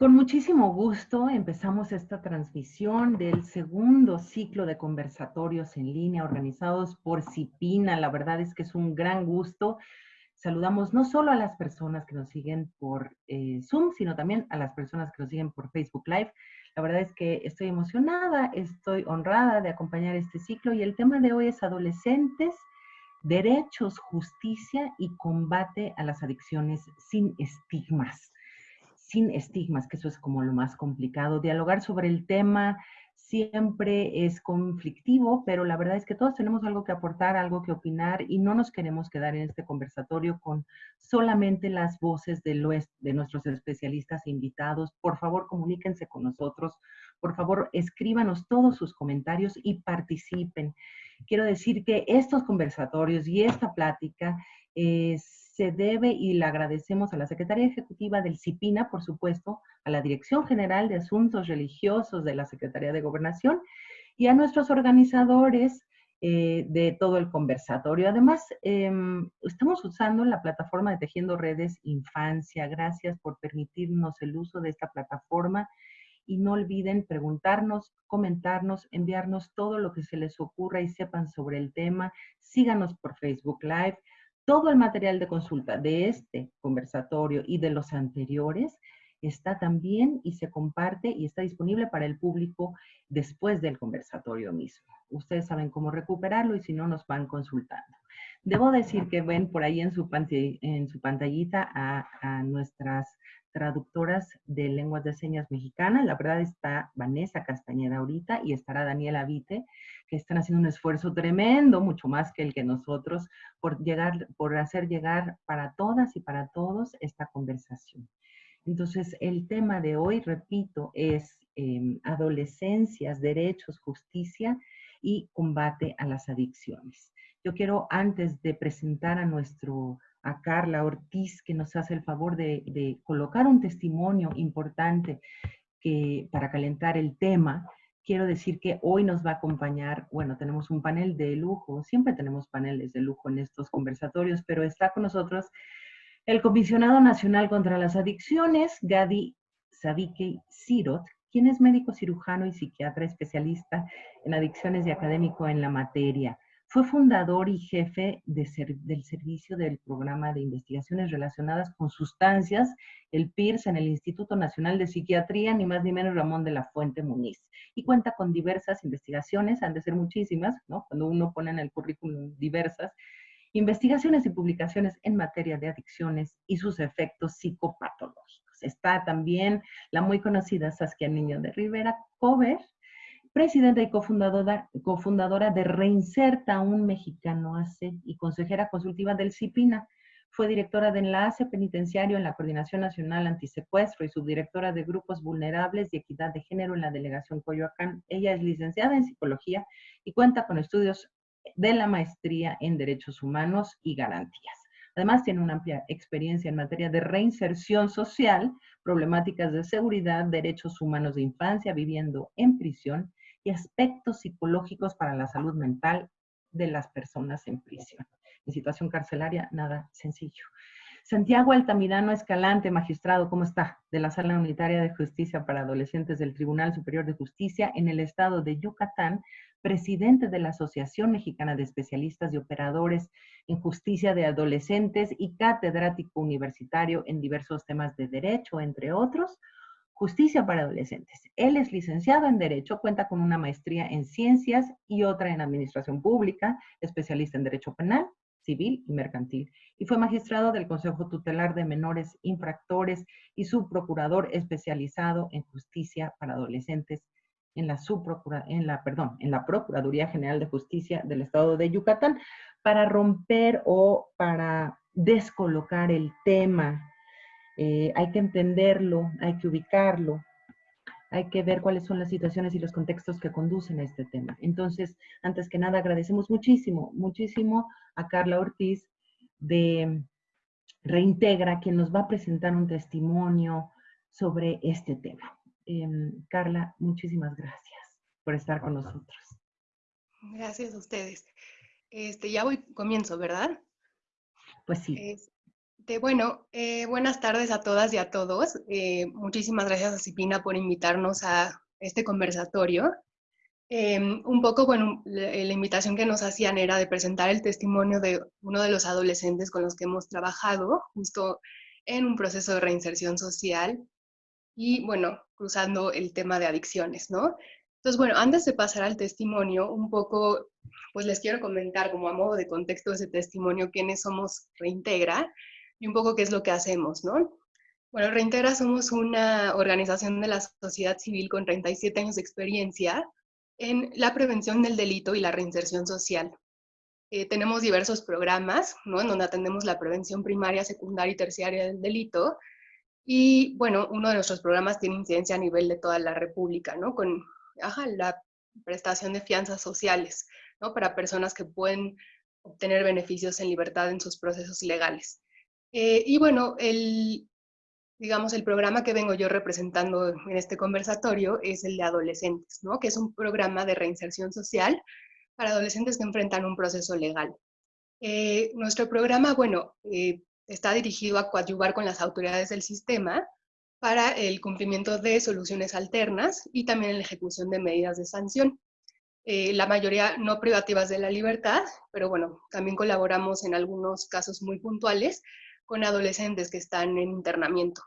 Con muchísimo gusto empezamos esta transmisión del segundo ciclo de conversatorios en línea organizados por CIPINA. La verdad es que es un gran gusto. Saludamos no solo a las personas que nos siguen por eh, Zoom, sino también a las personas que nos siguen por Facebook Live. La verdad es que estoy emocionada, estoy honrada de acompañar este ciclo y el tema de hoy es adolescentes, derechos, justicia y combate a las adicciones sin estigmas sin estigmas, que eso es como lo más complicado. Dialogar sobre el tema siempre es conflictivo, pero la verdad es que todos tenemos algo que aportar, algo que opinar y no nos queremos quedar en este conversatorio con solamente las voces de, de nuestros especialistas e invitados. Por favor, comuníquense con nosotros. Por favor, escríbanos todos sus comentarios y participen. Quiero decir que estos conversatorios y esta plática es se debe y le agradecemos a la Secretaría Ejecutiva del CIPINA, por supuesto, a la Dirección General de Asuntos Religiosos de la Secretaría de Gobernación y a nuestros organizadores eh, de todo el conversatorio. Además, em, estamos usando la plataforma de Tejiendo Redes Infancia. Gracias por permitirnos el uso de esta plataforma y no olviden preguntarnos, comentarnos, enviarnos todo lo que se les ocurra y sepan sobre el tema. Síganos por Facebook Live todo el material de consulta de este conversatorio y de los anteriores está también y se comparte y está disponible para el público después del conversatorio mismo. Ustedes saben cómo recuperarlo y si no nos van consultando. Debo decir que ven por ahí en su, en su pantallita a, a nuestras traductoras de lenguas de señas mexicanas. La verdad está Vanessa Castañeda ahorita y estará Daniela Vite, que están haciendo un esfuerzo tremendo, mucho más que el que nosotros, por llegar, por hacer llegar para todas y para todos esta conversación. Entonces, el tema de hoy, repito, es em, adolescencias, derechos, justicia y combate a las adicciones. Yo quiero, antes de presentar a nuestro a Carla Ortiz, que nos hace el favor de, colocar un testimonio importante que, para calentar el tema. Quiero decir que hoy nos va a acompañar, bueno, tenemos un panel de lujo, siempre tenemos paneles de lujo en estos conversatorios, pero está con nosotros el Comisionado Nacional contra las Adicciones, Gadi Sadike Sirot, quien es médico cirujano y psiquiatra especialista en adicciones y académico en la materia. Fue fundador y jefe del servicio del programa de investigaciones relacionadas con sustancias, el PIRS, en el Instituto Nacional de Psiquiatría, ni más ni menos Ramón de la Fuente Muniz. Y cuenta con diversas investigaciones, han de ser muchísimas, ¿no? Cuando uno pone en el currículum diversas, investigaciones y publicaciones en materia de adicciones y sus efectos psicopatológicos. Está también la muy conocida Saskia Niño de Rivera Cover, presidenta y cofundadora, de Reinserta, un mexicano ACE y consejera consultiva del CIPINA. Fue directora de enlace penitenciario en la Coordinación Nacional Antisecuestro y subdirectora de Grupos Vulnerables y Equidad de Género en la Delegación Coyoacán. Ella es licenciada en Psicología y cuenta con estudios de la maestría en Derechos Humanos y Garantías. Además, tiene una amplia experiencia en materia de reinserción social, problemáticas de seguridad, derechos humanos de infancia, viviendo en prisión y aspectos psicológicos para la salud mental de las personas en prisión. En situación carcelaria, nada sencillo. Santiago Altamirano Escalante, magistrado, ¿cómo está? De la Sala Unitaria de Justicia para Adolescentes del Tribunal Superior de Justicia en el estado de Yucatán, presidente de la Asociación Mexicana de Especialistas y Operadores en Justicia de Adolescentes y catedrático universitario en diversos temas de derecho, entre otros, Justicia para Adolescentes. Él es licenciado en Derecho, cuenta con una maestría en Ciencias y otra en Administración Pública, especialista en Derecho Penal, Civil y Mercantil, y fue magistrado del Consejo Tutelar de Menores Infractores y subprocurador especializado en Justicia para Adolescentes en la, subprocura, en la, perdón, en la Procuraduría General de Justicia del Estado de Yucatán para romper o para descolocar el tema eh, hay que entenderlo, hay que ubicarlo, hay que ver cuáles son las situaciones y los contextos que conducen a este tema. Entonces, antes que nada, agradecemos muchísimo, muchísimo a Carla Ortiz de Reintegra, quien nos va a presentar un testimonio sobre este tema. Em, Carla, muchísimas gracias por estar con nosotros. Gracias a ustedes. Este, ya voy, comienzo, ¿verdad? Pues sí. Bueno, eh, buenas tardes a todas y a todos. Eh, muchísimas gracias a Cipina por invitarnos a este conversatorio. Em, un poco, bueno, la, la, invitación que nos hacían era de presentar el testimonio de uno de los adolescentes con los que hemos trabajado justo en un proceso de reinserción social y, bueno, cruzando el tema de adicciones, ¿no? Entonces, bueno, antes de pasar al testimonio, un poco, pues les quiero comentar como a modo de contexto de ese testimonio quiénes somos Reintegra y un poco qué es lo que hacemos, ¿no? Bueno, Reintegra somos una organización de la sociedad civil con 37 años de experiencia en la prevención del delito y la reinserción social. Eh, tenemos diversos programas, ¿no? En donde atendemos la prevención primaria, secundaria y terciaria del delito. Y, bueno, uno de nuestros programas tiene incidencia a nivel de toda la República, ¿no? Con la prestación de fianzas sociales, ¿no? Para personas que pueden obtener beneficios en libertad en sus procesos legales. Eh, y bueno, el, digamos, el programa que vengo yo representando en este conversatorio es el de adolescentes, ¿no? Que es un programa de reinserción social para adolescentes que enfrentan un proceso legal. Eh, nuestro programa, bueno, eh, está dirigido a coadyuvar con las autoridades del sistema para el cumplimiento de soluciones alternas y también la ejecución de medidas de sanción. La mayoría no privativas de la libertad, pero bueno, también colaboramos en algunos casos muy puntuales con adolescentes que están en internamiento.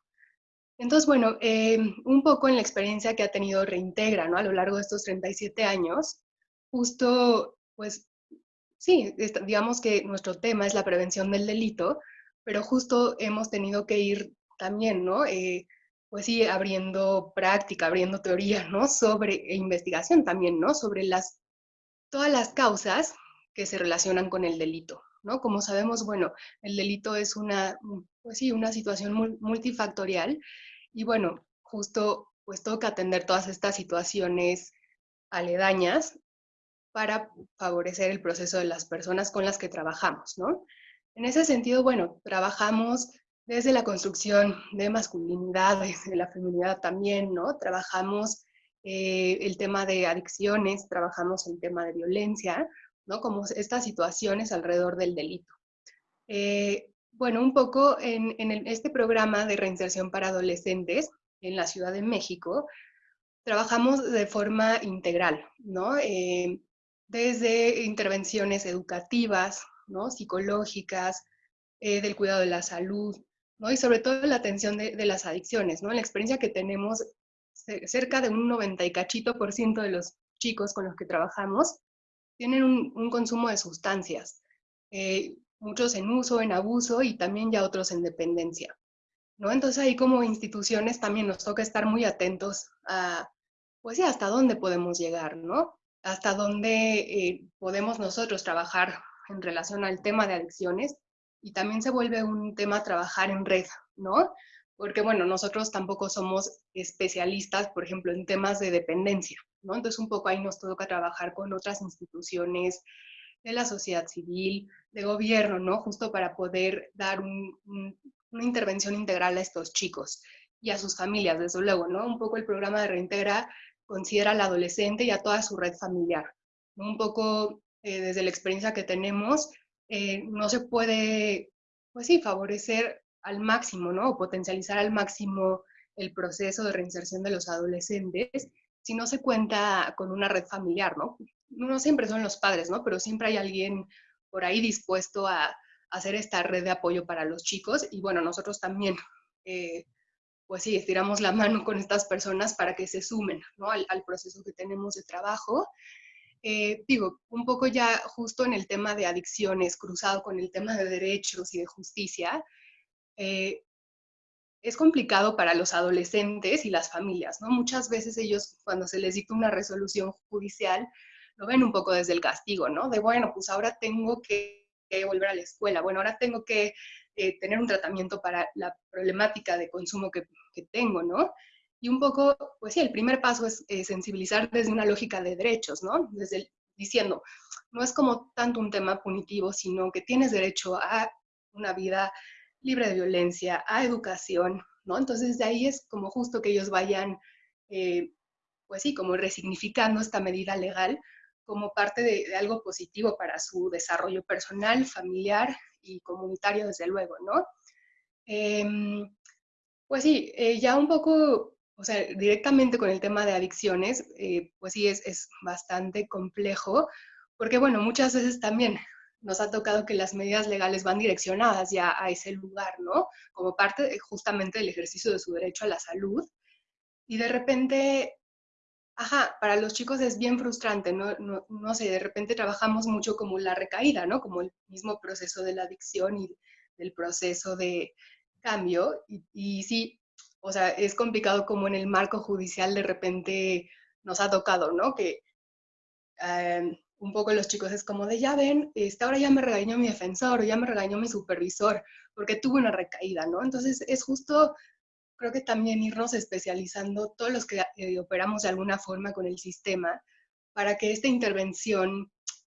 Entonces, bueno, eh, un poco en la experiencia que ha tenido Reintegra, ¿no? A lo largo de estos 37 años, justo, pues, sí, digamos que nuestro tema es la prevención del delito, pero justo hemos tenido que ir también, ¿no? Eh, pues sí, abriendo práctica, abriendo teoría, ¿no? Sobre, e investigación también, ¿no? Sobre las, todas las causas que se relacionan con el delito, ¿no? Como sabemos, bueno, el delito es una, pues sí, una situación multifactorial y bueno, justo pues toca atender todas estas situaciones aledañas para favorecer el proceso de las personas con las que trabajamos, ¿no? En ese sentido, bueno, trabajamos desde la construcción de masculinidades, de la feminidad también, ¿no? Trabajamos eh, el tema de adicciones, trabajamos el tema de violencia, ¿no? Como estas situaciones alrededor del delito. Eh, bueno, un poco en, este programa de reinserción para adolescentes en la Ciudad de México, trabajamos de forma integral, ¿no? Eh, desde intervenciones educativas, ¿no? psicológicas, eh, del cuidado de la salud, ¿no? y sobre todo la atención de, las adicciones. ¿no? La experiencia que tenemos, cerca de un 90 y cachito por ciento de los chicos con los que trabajamos tienen un, consumo de sustancias, eh, muchos en uso, en abuso y también ya otros en dependencia. ¿no? Entonces ahí como instituciones también nos toca estar muy atentos a, pues sí, hasta dónde podemos llegar, ¿no? Hasta dónde eh, podemos nosotros trabajar en relación al tema de adicciones y también se vuelve un tema trabajar en red, ¿no? Porque bueno, nosotros tampoco somos especialistas, por ejemplo, en temas de dependencia, ¿no? Entonces un poco ahí nos toca trabajar con otras instituciones de la sociedad civil, de gobierno, ¿no? Justo para poder dar una intervención integral a estos chicos y a sus familias, desde luego, ¿no? Un poco el programa de Reintegra considera al adolescente y a toda su red familiar. Un poco eh, desde la experiencia que tenemos, eh, no se puede, pues sí, favorecer al máximo, ¿no? O potencializar al máximo el proceso de reinserción de los adolescentes si no se cuenta con una red familiar, ¿no? No siempre son los padres, ¿no? Pero siempre hay alguien por ahí dispuesto a, hacer esta red de apoyo para los chicos y bueno, nosotros también, eh, pues sí, estiramos la mano con estas personas para que se sumen ¿no? al, proceso que tenemos de trabajo eh, digo, un poco ya justo en el tema de adicciones, cruzado con el tema de derechos y de justicia, eh, es complicado para los adolescentes y las familias, ¿no? Muchas veces ellos, cuando se les dicta una resolución judicial, lo ven un poco desde el castigo, ¿no? De, bueno, pues ahora tengo que, volver a la escuela, bueno, ahora tengo que eh, tener un tratamiento para la problemática de consumo que, que tengo, ¿no? Y un poco, pues sí, el primer paso es eh, sensibilizar desde una lógica de derechos, ¿no? Desde diciendo, no es como tanto un tema punitivo, sino que tienes derecho a una vida libre de violencia, a educación, ¿no? Entonces de ahí es como justo que ellos vayan, eh, pues sí, como resignificando esta medida legal como parte de, algo positivo para su desarrollo personal, familiar y comunitario, desde luego, ¿no? Em, pues sí, eh, ya un poco, o sea, directamente con el tema de adicciones, eh, pues sí, es, es bastante complejo, porque bueno, muchas veces también nos ha tocado que las medidas legales van direccionadas ya a ese lugar, ¿no? Como parte justamente del ejercicio de su derecho a la salud. Y de repente, ajá, para los chicos es bien frustrante, ¿no? No, no sé, de repente trabajamos mucho como la recaída, ¿no? Como el mismo proceso de la adicción y del proceso de cambio. Y, sí, o sea, es complicado como en el marco judicial de repente nos ha tocado, ¿no? Que eh, un poco los chicos es como de, ya ven, esta ahora ya me regañó mi defensor o ya me regañó mi supervisor porque tuve una recaída, ¿no? Entonces es justo, creo que también irnos especializando todos los que eh, operamos de alguna forma con el sistema para que esta intervención,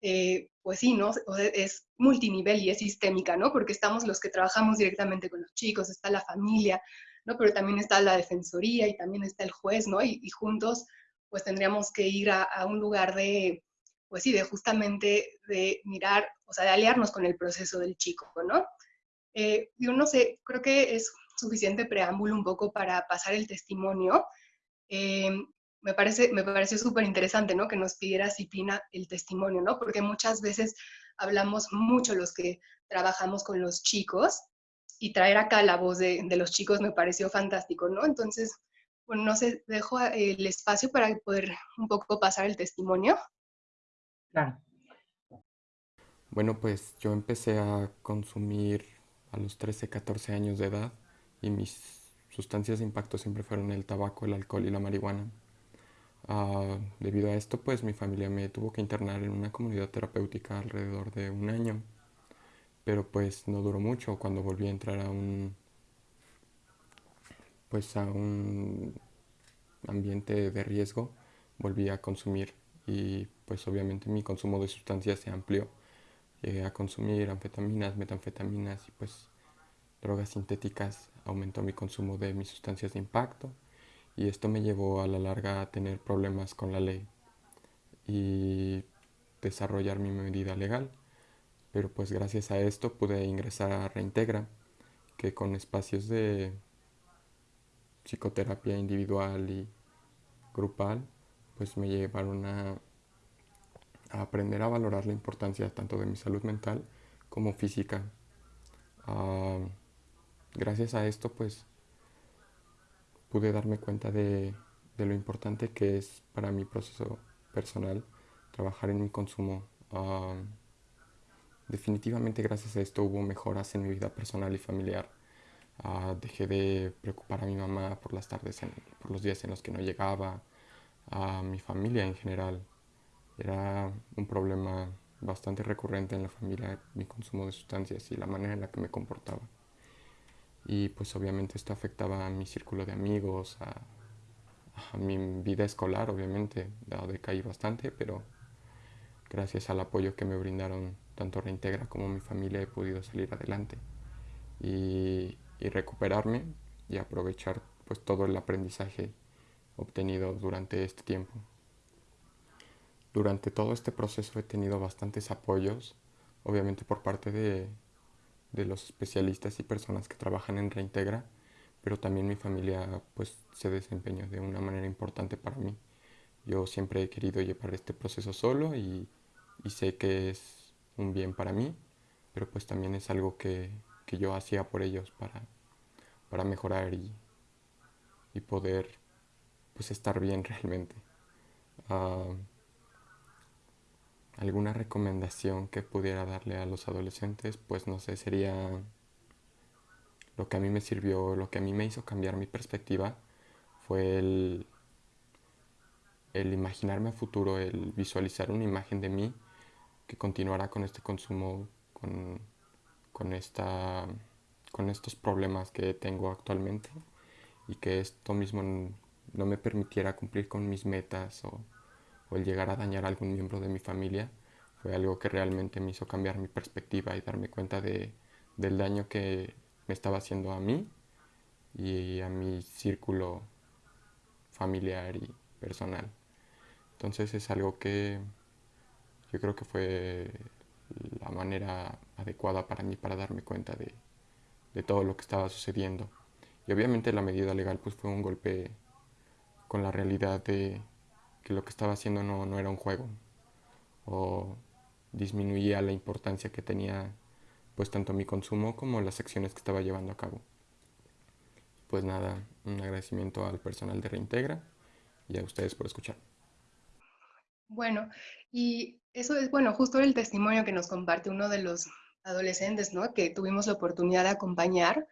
eh, pues sí, ¿no? es multinivel y es sistémica, ¿no? Porque estamos los que trabajamos directamente con los chicos, está la familia, ¿no? Pero también está la defensoría y también está el juez, ¿no? Y, juntos, pues tendríamos que ir a un lugar de, pues sí, de justamente de mirar, o sea, de aliarnos con el proceso del chico, ¿no? Eh, yo no sé, creo que es suficiente preámbulo un poco para pasar el testimonio. Eh, me, parece, me pareció súper interesante, ¿no? Que nos pidiera Cipina el testimonio, ¿no? Porque muchas veces hablamos mucho los que trabajamos con los chicos y traer acá la voz de, de los chicos me pareció fantástico, ¿no? Entonces, bueno, no sé, dejo el espacio para poder un poco pasar el testimonio. Bueno, pues yo empecé a consumir a los 13, 14 años de edad y mis sustancias de impacto siempre fueron el tabaco, el alcohol y la marihuana. Ah, debido a esto, pues mi familia me tuvo que internar en una comunidad terapéutica alrededor de un año, pero pues no duró mucho. Cuando volví a entrar a un, pues a un ambiente de riesgo, volví a consumir y pues obviamente mi consumo de sustancias se amplió. Llegué a consumir anfetaminas, metanfetaminas y pues drogas sintéticas. Aumentó mi consumo de mis sustancias de impacto y esto me llevó a la larga a tener problemas con la ley y desarrollar mi medida legal. Pero pues gracias a esto pude ingresar a Reintegra, que con espacios de psicoterapia individual y grupal pues me llevaron a, aprender a valorar la importancia tanto de mi salud mental como física. Ah, gracias a esto pues pude darme cuenta de, lo importante que es para mi proceso personal trabajar en mi consumo. Ah, definitivamente gracias a esto hubo mejoras en mi vida personal y familiar. Ah, dejé de preocupar a mi mamá por las tardes, por los días en los que no llegaba a mi familia en general. Era un problema bastante recurrente en la familia mi consumo de sustancias y la manera en la que me comportaba. Y pues obviamente esto afectaba a mi círculo de amigos, a, mi vida escolar, obviamente, decaí bastante, pero gracias al apoyo que me brindaron tanto Reintegra como mi familia he podido salir adelante y, y recuperarme y aprovechar pues todo el aprendizaje obtenido durante este tiempo. Durante todo este proceso he tenido bastantes apoyos, obviamente por parte de, los especialistas y personas que trabajan en Reintegra, pero también mi familia pues se desempeñó de una manera importante para mí. Yo siempre he querido llevar este proceso solo y, sé que es un bien para mí, pero pues también es algo que, yo hacía por ellos para, para mejorar y, y poder pues estar bien realmente. Ah, ¿Alguna recomendación que pudiera darle a los adolescentes? Pues no sé, sería lo que a mí me sirvió, lo que a mí me hizo cambiar mi perspectiva fue el, el imaginarme a futuro, el visualizar una imagen de mí que continuará con este consumo, con, con, esta, con estos problemas que tengo actualmente y que esto mismo no me permitiera cumplir con mis metas o, el llegar a dañar a algún miembro de mi familia, fue algo que realmente me hizo cambiar mi perspectiva y darme cuenta de, del daño que me estaba haciendo a mí y a mi círculo familiar y personal. Entonces es algo que yo creo que fue la manera adecuada para mí para darme cuenta de, de todo lo que estaba sucediendo. Y obviamente la medida legal pues fue un golpe con la realidad de que lo que estaba haciendo no, no era un juego o disminuía la importancia que tenía pues tanto mi consumo como las acciones que estaba llevando a cabo. Pues nada, un agradecimiento al personal de Reintegra y a ustedes por escuchar. Bueno, y eso es, bueno, justo el testimonio que nos comparte uno de los adolescentes, ¿no? Que tuvimos la oportunidad de acompañar.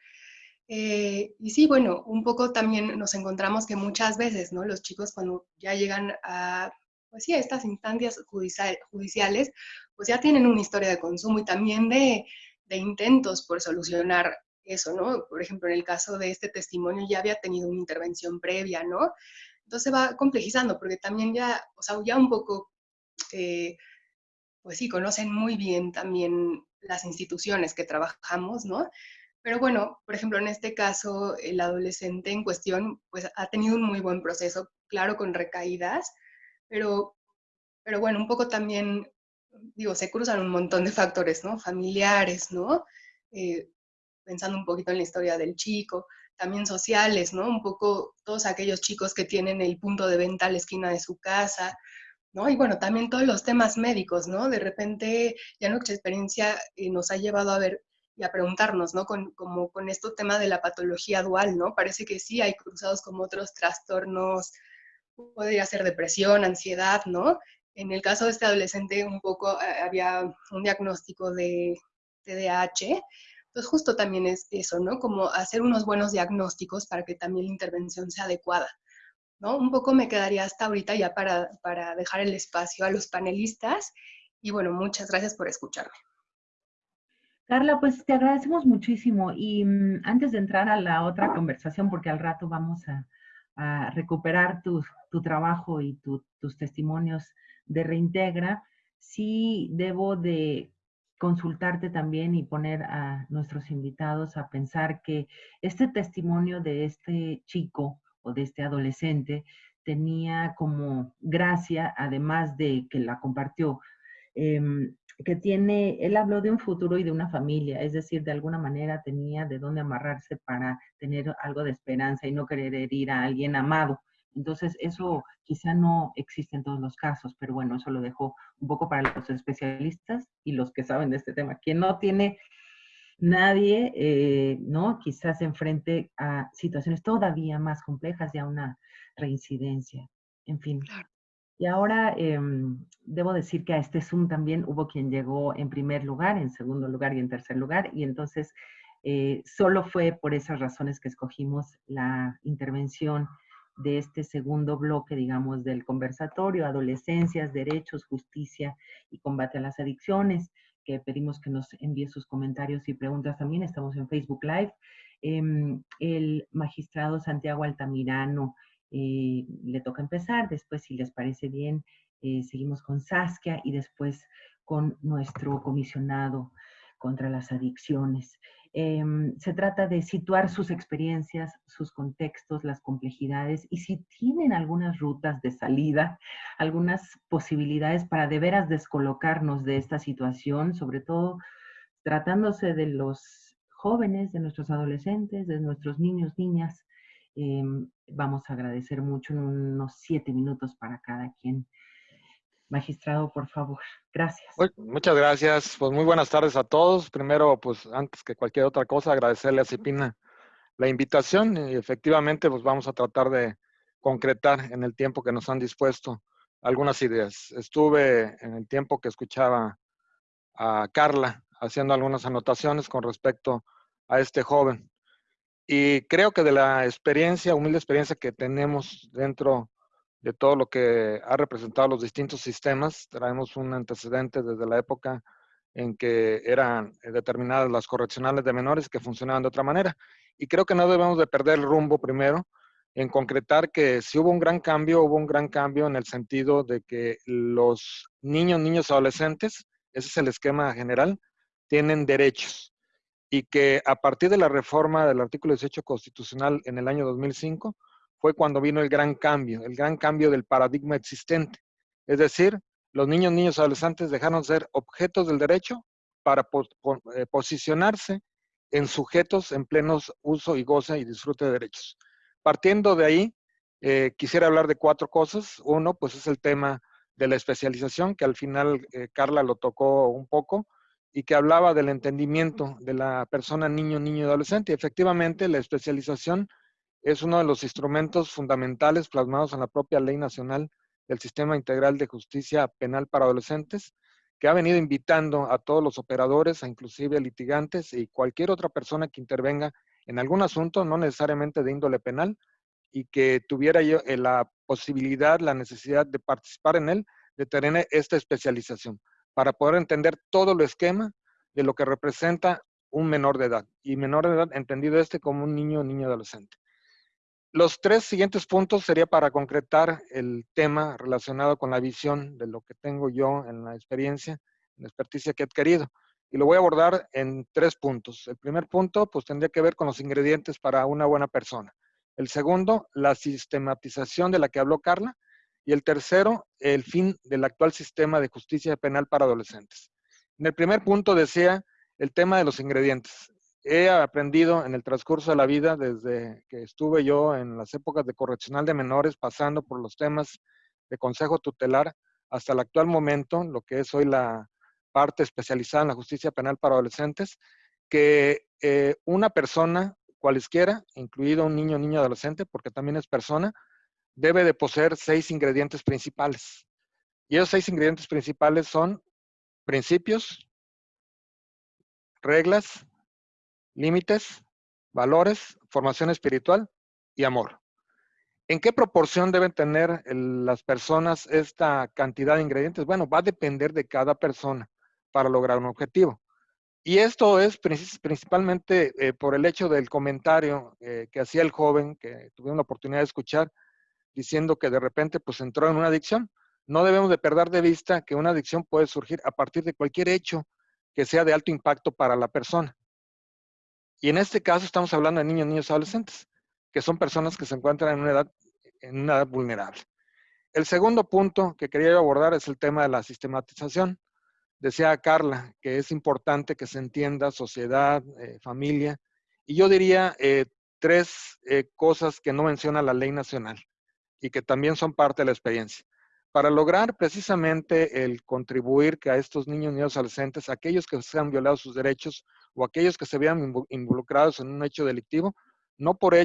Eh, y sí, bueno, un poco también nos encontramos que muchas veces, ¿no? Los chicos cuando ya llegan a, pues sí, a estas instancias judiciales, pues ya tienen una historia de consumo y también de, de intentos por solucionar eso, ¿no? Por ejemplo, en el caso de este testimonio ya había tenido una intervención previa, ¿no? Entonces va complejizando, porque también ya, o sea, ya un poco, eh, pues sí, conocen muy bien también las instituciones que trabajamos, ¿no? Pero bueno, por ejemplo, en este caso, el adolescente en cuestión, pues ha tenido un muy buen proceso, claro, con recaídas, pero, pero bueno, un poco también, digo, se cruzan un montón de factores, ¿no? Familiares, ¿no? Eh, pensando un poquito en la historia del chico, también sociales, ¿no? Un poco todos aquellos chicos que tienen el punto de venta a la esquina de su casa, ¿no? Y bueno, también todos los temas médicos, ¿no? De repente ya nuestra experiencia eh, nos ha llevado a ver y a preguntarnos, ¿no? Con, como con este tema de la patología dual, ¿no? Parece que sí hay cruzados como otros trastornos, podría ser depresión, ansiedad, ¿no? En el caso de este adolescente un poco eh, había un diagnóstico de TDAH, entonces, justo también es eso, ¿no? Como hacer unos buenos diagnósticos para que también la intervención sea adecuada, ¿no? Un poco me quedaría hasta ahorita ya para, para dejar el espacio a los panelistas y bueno, muchas gracias por escucharme. Carla, pues te agradecemos muchísimo. Y mm, antes de entrar a la otra conversación, porque al rato vamos a, recuperar tu, tu, trabajo y tus testimonios de reintegra, sí debo de consultarte también y poner a nuestros invitados a pensar que este testimonio de este chico o de este adolescente tenía como gracia, además de que la compartió, em, que tiene, él habló de un futuro y de una familia, es decir, de alguna manera tenía de dónde amarrarse para tener algo de esperanza y no querer herir a alguien amado. Entonces, eso quizá no existe en todos los casos, pero bueno, eso lo dejo un poco para los especialistas y los que saben de este tema. Quien no tiene nadie, eh, ¿no? Quizás enfrente a situaciones todavía más complejas y a una reincidencia. En fin. Y ahora em, debo decir que a este Zoom también hubo quien llegó en primer lugar, en segundo lugar y en tercer lugar, y entonces eh, solo fue por esas razones que escogimos la intervención de este segundo bloque, digamos, del conversatorio, adolescencias, derechos, justicia y combate a las adicciones, que pedimos que nos envíe sus comentarios y preguntas también. Estamos en Facebook Live. Em, el magistrado Santiago Altamirano eh, le toca empezar, después, si les parece bien, eh, seguimos con Saskia y después con nuestro comisionado contra las adicciones. Em, se trata de situar sus experiencias, sus contextos, las complejidades y si tienen algunas rutas de salida, algunas posibilidades para de veras descolocarnos de esta situación, sobre todo tratándose de los jóvenes, de nuestros adolescentes, de nuestros niños, niñas. Em, vamos a agradecer mucho en unos siete minutos para cada quien. Magistrado, por favor. Gracias. muchas gracias. Pues muy buenas tardes a todos. Primero, pues antes que cualquier otra cosa, agradecerle a Cipina la invitación y efectivamente pues vamos a tratar de concretar en el tiempo que nos han dispuesto algunas ideas. Estuve en el tiempo que escuchaba a Carla haciendo algunas anotaciones con respecto a este joven. Y creo que de la experiencia, humilde experiencia que tenemos dentro de todo lo que ha representado los distintos sistemas. Traemos un antecedente desde la época en que eran determinadas las correccionales de menores que funcionaban de otra manera. Y creo que no debemos de perder el rumbo primero en concretar que si hubo un gran cambio, hubo un gran cambio en el sentido de que los niños, niños adolescentes, ese es el esquema general, tienen derechos y que a partir de la reforma del artículo 18 constitucional en el año 2005, fue cuando vino el gran cambio, el gran cambio del paradigma existente. Es decir, los niños, niños, adolescentes dejaron de ser objetos del derecho para eh, posicionarse en sujetos en plenos uso y goce y disfrute de derechos. Partiendo de ahí, eh, quisiera hablar de cuatro cosas. Uno, pues es el tema de la especialización, que al final eh, Carla lo tocó un poco, y que hablaba del entendimiento de la persona niño, niño y adolescente. efectivamente, la especialización es uno de los instrumentos fundamentales plasmados en la propia Ley Nacional del Sistema Integral de Justicia Penal para Adolescentes, que ha venido invitando a todos los operadores, a inclusive litigantes y cualquier otra persona que intervenga en algún asunto, no necesariamente de índole penal, y que tuviera eh, la posibilidad, la necesidad de participar en él, de tener esta especialización, para poder entender todo el esquema de lo que representa un menor de edad, y menor de edad entendido este como un niño o niño adolescente. Los tres siguientes puntos sería para concretar el tema relacionado con la visión de lo que tengo yo en la experiencia, en la experticia que he adquirido. Y lo voy a abordar en tres puntos. El primer punto, pues tendría que ver con los ingredientes para una buena persona. El segundo, la sistematización de la que habló Carla. Y el tercero, el fin del actual sistema de justicia penal para adolescentes. En el primer punto decía el tema de los ingredientes he aprendido en el transcurso de la vida, desde que estuve yo en las épocas de correccional de menores, pasando por los temas de consejo tutelar, hasta el actual momento, lo que es hoy la parte especializada en la justicia penal para adolescentes, que eh, una persona, cualesquiera, incluido un niño o niña adolescente, porque también es persona, debe de poseer seis ingredientes principales. Y esos seis ingredientes principales son principios, reglas, límites, valores, formación espiritual y amor. ¿En qué proporción deben tener las personas esta cantidad de ingredientes? Bueno, va a depender de cada persona para lograr un objetivo. Y esto es principalmente eh, por el hecho del comentario eh, que hacía el joven, que tuvimos la oportunidad de escuchar, diciendo que de repente pues entró en una adicción. No debemos de perder de vista que una adicción puede surgir a partir de cualquier hecho que sea de alto impacto para la persona. Y en este caso estamos hablando de niños, niños adolescentes, que son personas que se encuentran en una edad, en una edad vulnerable. El segundo punto que quería abordar es el tema de la sistematización. Decía Carla que es importante que se entienda sociedad, eh, familia, y yo diría eh, tres eh, cosas que no menciona la ley nacional y que también son parte de la experiencia para lograr precisamente el contribuir que a estos niños y niños adolescentes, aquellos que se han violado sus derechos o aquellos que se vean involucrados en un hecho delictivo, no por,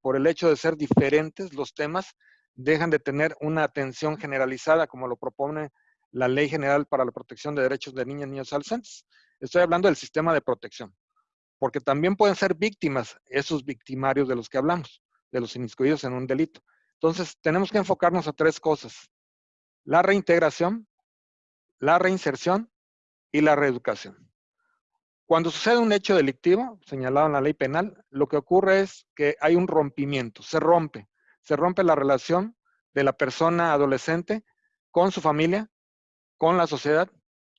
por, el hecho de ser diferentes los temas, dejan de tener una atención generalizada como lo propone la Ley General para la Protección de Derechos de Niños y Niños Adolescentes. Estoy hablando del sistema de protección, porque también pueden ser víctimas esos victimarios de los que hablamos, de los inmiscuidos en un delito. Entonces, tenemos que enfocarnos a tres cosas la reintegración, la reinserción y la reeducación. Cuando sucede un hecho delictivo, señalado en la ley penal, lo que ocurre es que hay un rompimiento, se rompe, se rompe la relación de la persona adolescente con su familia, con la sociedad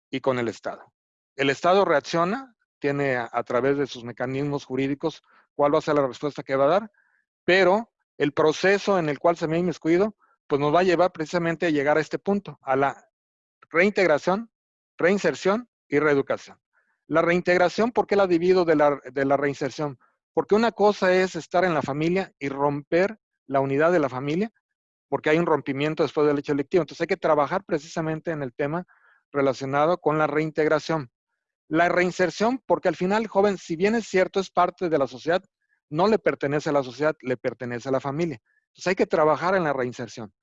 y con el Estado. El Estado reacciona, tiene a, través de sus mecanismos jurídicos cuál va a ser la respuesta que va a dar, pero el proceso en el cual se me ha inmiscuido pues nos va a llevar precisamente a llegar a este punto, a la reintegración, reinserción y reeducación. La reintegración, ¿por qué la divido de la, de la reinserción? Porque una cosa es estar en la familia y romper la unidad de la familia, porque hay un rompimiento después del hecho delictivo. Entonces hay que trabajar precisamente en el tema relacionado con la reintegración. La reinserción, porque al final el joven, si bien es cierto, es parte de la sociedad, no le pertenece a la sociedad, le pertenece a la familia. Entonces hay que trabajar en la reinserción.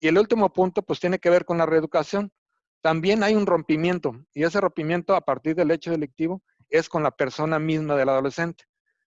Y el último punto, pues tiene que ver con la reeducación. También hay un rompimiento, y ese rompimiento a partir del hecho delictivo es con la persona misma del adolescente.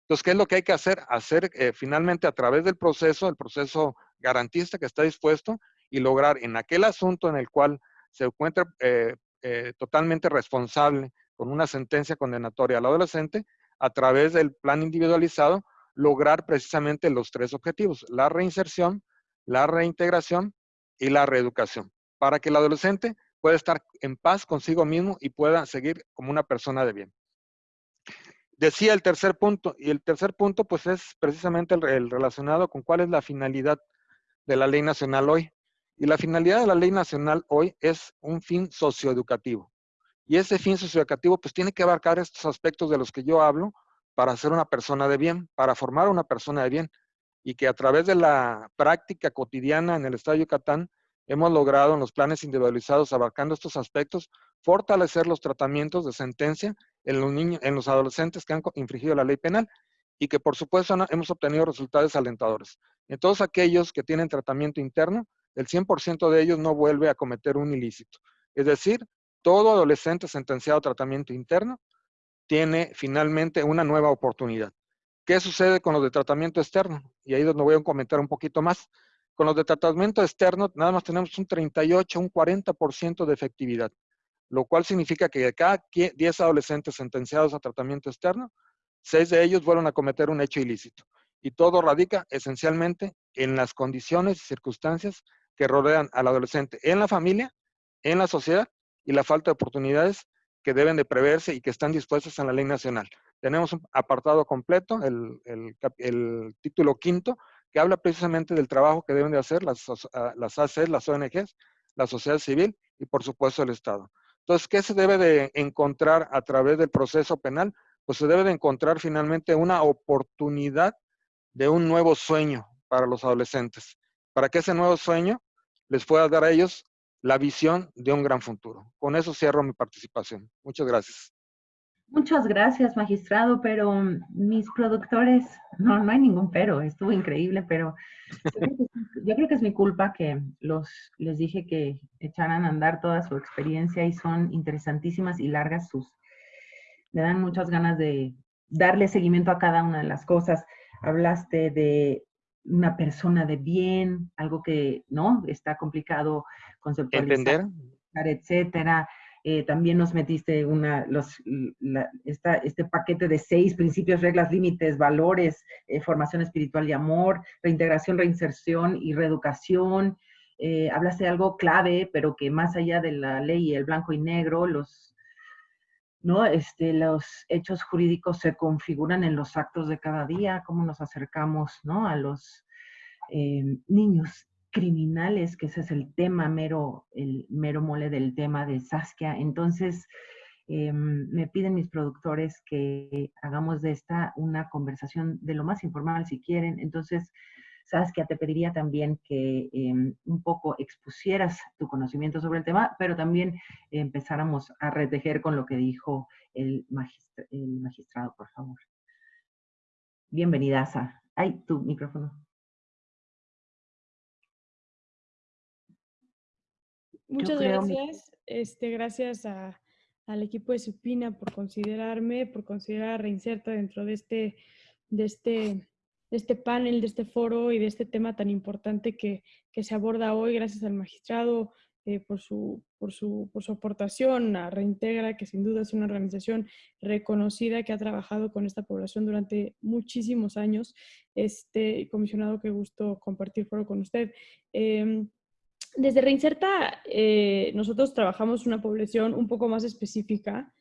Entonces, ¿qué es lo que hay que hacer? Hacer eh, finalmente a través del proceso, el proceso garantista que está dispuesto, y lograr en aquel asunto en el cual se encuentra eh, eh, totalmente responsable con una sentencia condenatoria al adolescente, a través del plan individualizado, lograr precisamente los tres objetivos, la reinserción, la reintegración y la reeducación, para que el adolescente pueda estar en paz consigo mismo y pueda seguir como una persona de bien. Decía el tercer punto, y el tercer punto pues es precisamente el, relacionado con cuál es la finalidad de la ley nacional hoy. Y la finalidad de la ley nacional hoy es un fin socioeducativo. Y ese fin socioeducativo pues tiene que abarcar estos aspectos de los que yo hablo, para ser una persona de bien, para formar una persona de bien, y que a través de la práctica cotidiana en el Estado de Yucatán hemos logrado en los planes individualizados abarcando estos aspectos fortalecer los tratamientos de sentencia en los niños, en los adolescentes que han infringido la ley penal y que por supuesto hemos obtenido resultados alentadores. En todos aquellos que tienen tratamiento interno, el 100% de ellos no vuelve a cometer un ilícito. Es decir, todo adolescente sentenciado a tratamiento interno tiene finalmente una nueva oportunidad. ¿Qué sucede con los de tratamiento externo? Y ahí donde voy a comentar un poquito más. Con los de tratamiento externo, nada más tenemos un 38, un 40% de efectividad, lo cual significa que de cada 10 adolescentes sentenciados a tratamiento externo, 6 de ellos vuelven a cometer un hecho ilícito. Y todo radica esencialmente en las condiciones y circunstancias que rodean al adolescente en la familia, en la sociedad y la falta de oportunidades que deben de preverse y que están dispuestas en la ley nacional. Tenemos un apartado completo, el, el, título quinto, que habla precisamente del trabajo que deben de hacer las, ah, las ACs, las ONGs, la sociedad civil y por supuesto el Estado. Entonces, ¿qué se debe de encontrar a través del proceso penal? Pues se debe de encontrar finalmente una oportunidad de un nuevo sueño para los adolescentes, para que ese nuevo sueño les pueda dar a ellos la visión de un gran futuro. Con eso cierro mi participación. Muchas gracias. Muchas gracias, magistrado, pero mm, mis productores, no, no hay ningún pero, estuvo increíble, pero yo creo, que, es mi culpa que los, les dije que echaran a andar toda su experiencia y son interesantísimas y largas sus, me dan muchas ganas de darle seguimiento a cada una de las cosas. Hablaste de una persona de bien, algo que, ¿no? Está complicado conceptualizar. Entender. Etcétera. Eh, también nos metiste una, los, este paquete de seis principios, reglas, límites, valores, eh, formación espiritual y amor, reintegración, reinserción y reeducación. Eh, hablaste de algo clave, pero que más allá de la ley, el blanco y negro, los, ¿no? Este, los hechos jurídicos se configuran en los actos de cada día, cómo nos acercamos ¿no? a los niños criminales, que ese es el tema mero, el mero mole del tema de Saskia. Entonces, em, me piden mis productores que hagamos de esta una conversación de lo más informal si quieren. Entonces, Saskia, te pediría también que em, un poco expusieras tu conocimiento sobre el tema, pero también empezáramos a retejer con lo que dijo el, el magistrado, por favor. Bienvenida. Ay, tu micrófono. Muchas gracias. Este, gracias al equipo de Supina por considerarme, por considerar a Reinserta dentro de este, de este, este panel, de este foro y de este tema tan importante que, se aborda hoy. Gracias al magistrado eh, por, su, por, su, por su aportación a Reintegra, que sin duda es una organización reconocida que ha trabajado con esta población durante muchísimos años. Este comisionado, qué gusto compartir foro con usted. Em, desde Reinserta, eh, nosotros trabajamos una población un poco más específica,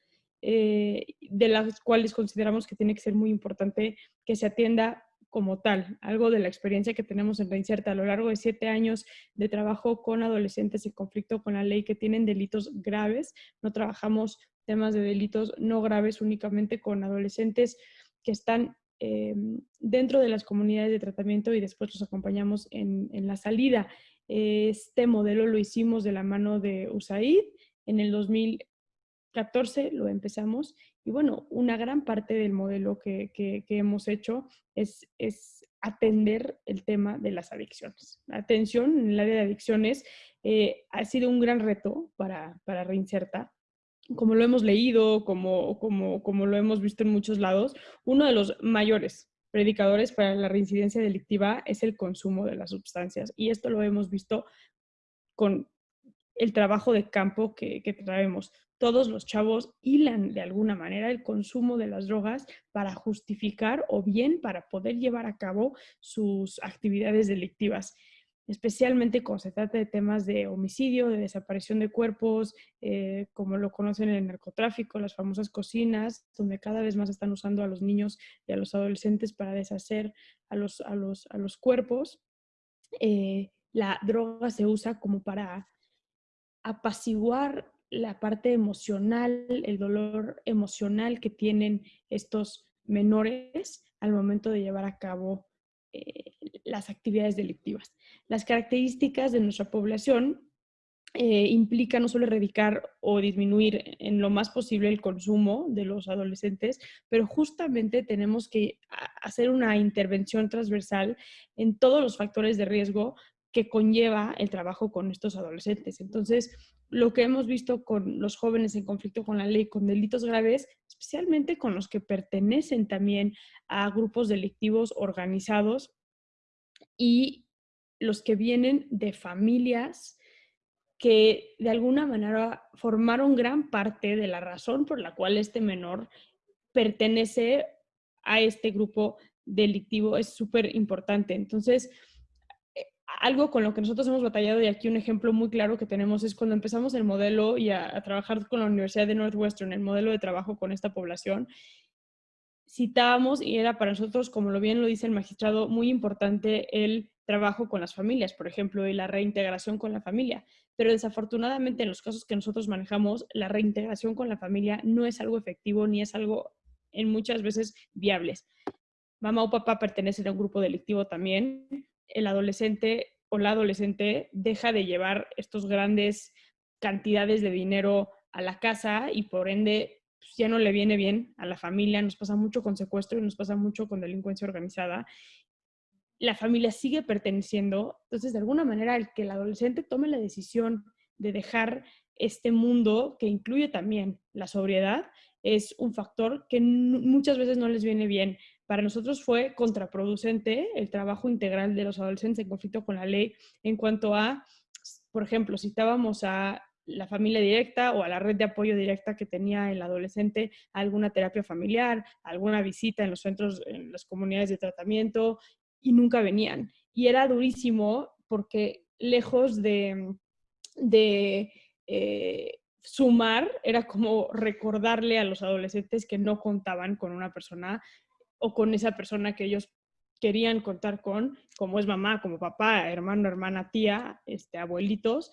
eh, de las cuales consideramos que tiene que ser muy importante que se atienda como tal, algo de la experiencia que tenemos en Reinserta a lo largo de siete años de trabajo con adolescentes en conflicto con la ley que tienen delitos graves. No trabajamos temas de delitos no graves únicamente con adolescentes que están eh, dentro de las comunidades de tratamiento y después los acompañamos en, en la salida. Este modelo lo hicimos de la mano de USAID. En el 2014 lo empezamos. Y bueno, una gran parte del modelo que, hemos hecho es, es, atender el tema de las adicciones. La atención en el área de adicciones eh, ha sido un gran reto para, para Reinserta como lo hemos leído, como, como, como, lo hemos visto en muchos lados, uno de los mayores predicadores para la reincidencia delictiva es el consumo de las sustancias. Y esto lo hemos visto con el trabajo de campo que, traemos. Todos los chavos hilan de alguna manera el consumo de las drogas para justificar o bien para poder llevar a cabo sus actividades delictivas especialmente cuando se trata de temas de homicidio, de desaparición de cuerpos, eh, como lo conocen en el narcotráfico, las famosas cocinas, donde cada vez más están usando a los niños y a los adolescentes para deshacer a los, a los, a los cuerpos. Eh, la droga se usa como para apaciguar la parte emocional, el dolor emocional que tienen estos menores al momento de llevar a cabo eh, las actividades delictivas. Las características de nuestra población eh, implica no solo erradicar o disminuir en lo más posible el consumo de los adolescentes, pero justamente tenemos que hacer una intervención transversal en todos los factores de riesgo que conlleva el trabajo con estos adolescentes. Entonces, lo que hemos visto con los jóvenes en conflicto con la ley, con delitos graves, especialmente con los que pertenecen también a grupos delictivos organizados y los que vienen de familias que de alguna manera formaron gran parte de la razón por la cual este menor pertenece a este grupo delictivo es súper importante. Entonces, algo con lo que nosotros hemos batallado y aquí un ejemplo muy claro que tenemos es cuando empezamos el modelo y a, trabajar con la Universidad de Northwestern, el modelo de trabajo con esta población, citábamos y era para nosotros, como lo bien lo dice el magistrado, muy importante el trabajo con las familias, por ejemplo, y la reintegración con la familia. Pero desafortunadamente en los casos que nosotros manejamos, la reintegración con la familia no es algo efectivo ni es algo en muchas veces viables. Mamá o papá pertenecen a un grupo delictivo también. El adolescente o la adolescente deja de llevar estos grandes cantidades de dinero a la casa y por ende pues, ya no le viene bien a la familia, nos pasa mucho con secuestro y nos pasa mucho con delincuencia organizada. La familia sigue perteneciendo, entonces de alguna manera el que el adolescente tome la decisión de dejar este mundo que incluye también la sobriedad es un factor que muchas veces no les viene bien. Para nosotros fue contraproducente el trabajo integral de los adolescentes en conflicto con la ley en cuanto a, por ejemplo, citábamos a la familia directa o a la red de apoyo directa que tenía el adolescente alguna terapia familiar, alguna visita en los centros, en las comunidades de tratamiento y nunca venían. Y era durísimo porque lejos de, eh, sumar, era como recordarle a los adolescentes que no contaban con una persona o con esa persona que ellos querían contar con, como es mamá, como papá, hermano, hermana, tía, este, abuelitos,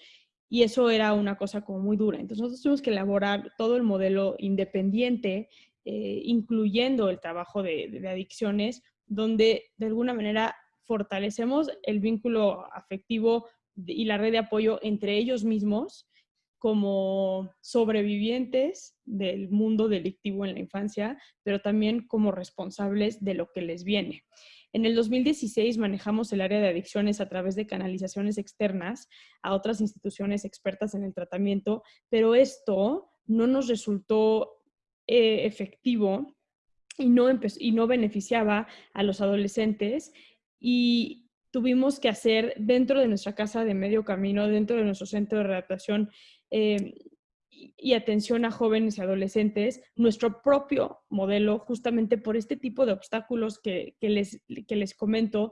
y eso era una cosa como muy dura. Entonces nosotros tuvimos que elaborar todo el modelo independiente, eh, incluyendo el trabajo de, adicciones, donde de alguna manera fortalecemos el vínculo afectivo y la red de apoyo entre ellos mismos como sobrevivientes del mundo delictivo en la infancia, pero también como responsables de lo que les viene. En el 2016 manejamos el área de adicciones a través de canalizaciones externas a otras instituciones expertas en el tratamiento, pero esto no nos resultó eh, efectivo y no, y no beneficiaba a los adolescentes y tuvimos que hacer dentro de nuestra casa de medio camino, dentro de nuestro centro de redactación, eh, y atención a jóvenes y adolescentes, nuestro propio modelo, justamente por este tipo de obstáculos que, les, que les comento,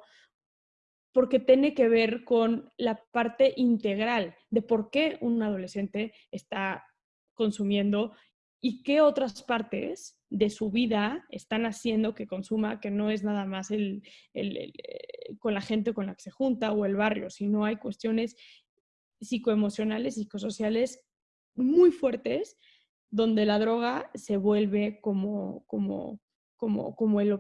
porque tiene que ver con la parte integral de por qué un adolescente está consumiendo y qué otras partes de su vida están haciendo que consuma, que no es nada más el, el, con la gente con la que se junta o el barrio, sino hay cuestiones psicoemocionales, psicosociales muy fuertes donde la droga se vuelve como, como, como, como el,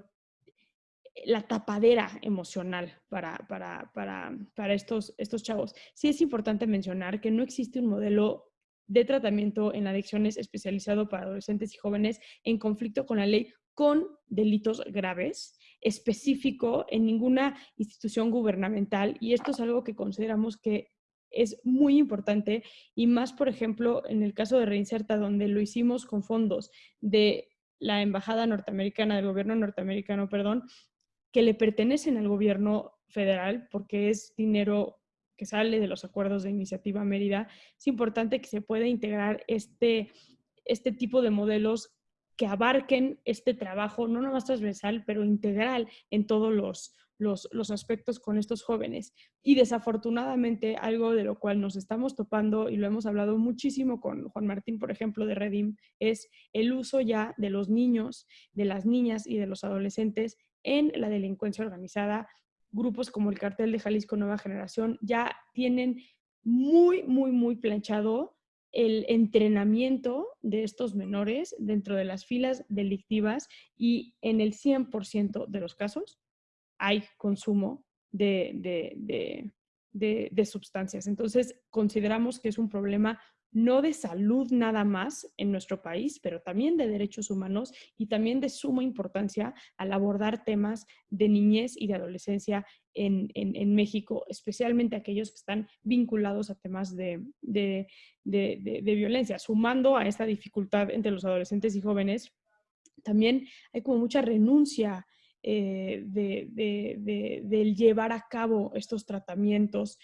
la tapadera emocional para, para, para, para estos, estos chavos. Sí es importante mencionar que no existe un modelo de tratamiento en adicciones especializado para adolescentes y jóvenes en conflicto con la ley con delitos graves específico en ninguna institución gubernamental y esto es algo que consideramos que es muy importante y más, por ejemplo, en el caso de Reinserta, donde lo hicimos con fondos de la Embajada norteamericana, del gobierno norteamericano, perdón, que le pertenecen al gobierno federal porque es dinero que sale de los acuerdos de iniciativa Mérida, es importante que se pueda integrar este, este tipo de modelos que abarquen este trabajo, no nomás transversal, pero integral en todos los, los, aspectos con estos jóvenes. Y desafortunadamente, algo de lo cual nos estamos topando y lo hemos hablado muchísimo con Juan Martín, por ejemplo, de Redim, es el uso ya de los niños, de las niñas y de los adolescentes en la delincuencia organizada. Grupos como el Cartel de Jalisco Nueva Generación ya tienen muy, muy, muy planchado el entrenamiento de estos menores dentro de las filas delictivas y en el 100% de los casos hay consumo de, de, sustancias. Entonces, consideramos que es un problema no de salud nada más en nuestro país, pero también de derechos humanos y también de suma importancia al abordar temas de niñez y de adolescencia en, México, especialmente aquellos que están vinculados a temas de, violencia. Sumando a esta dificultad entre los adolescentes y jóvenes, también hay como mucha renuncia eh, del llevar a cabo estos tratamientos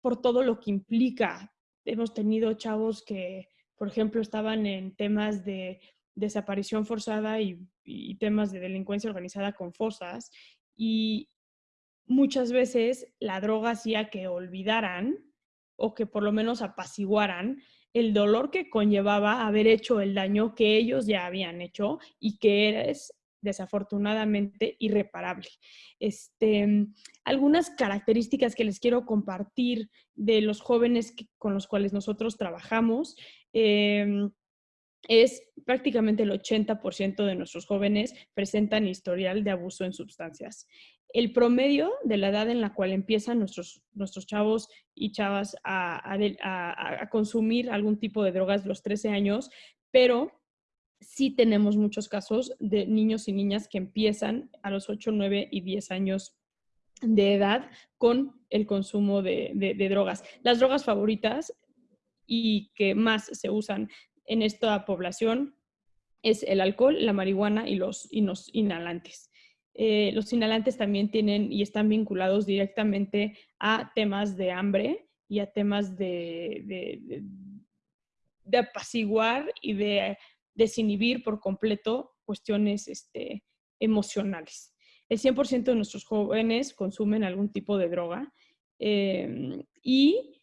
por todo lo que implica hemos tenido chavos que, por ejemplo, estaban en temas de desaparición forzada y, temas de delincuencia organizada con fosas y muchas veces la droga hacía que olvidaran o que por lo menos apaciguaran el dolor que conllevaba haber hecho el daño que ellos ya habían hecho y que eres desafortunadamente irreparable. Este, algunas características que les quiero compartir de los jóvenes con los cuales nosotros trabajamos. Em, es prácticamente el 80% de nuestros jóvenes presentan historial de abuso en sustancias. El promedio de la edad en la cual empiezan nuestros, nuestros chavos y chavas a, a consumir algún tipo de drogas los 13 años, pero sí tenemos muchos casos de niños y niñas que empiezan a los 8, 9 y 10 años de edad con el consumo de, drogas. Las drogas favoritas y que más se usan en esta población es el alcohol, la marihuana y los, inhalantes. Eh, los inhalantes también tienen y están vinculados directamente a temas de hambre y a temas de, de apaciguar y de desinhibir por completo cuestiones este, emocionales. El 100% de nuestros jóvenes consumen algún tipo de droga em, y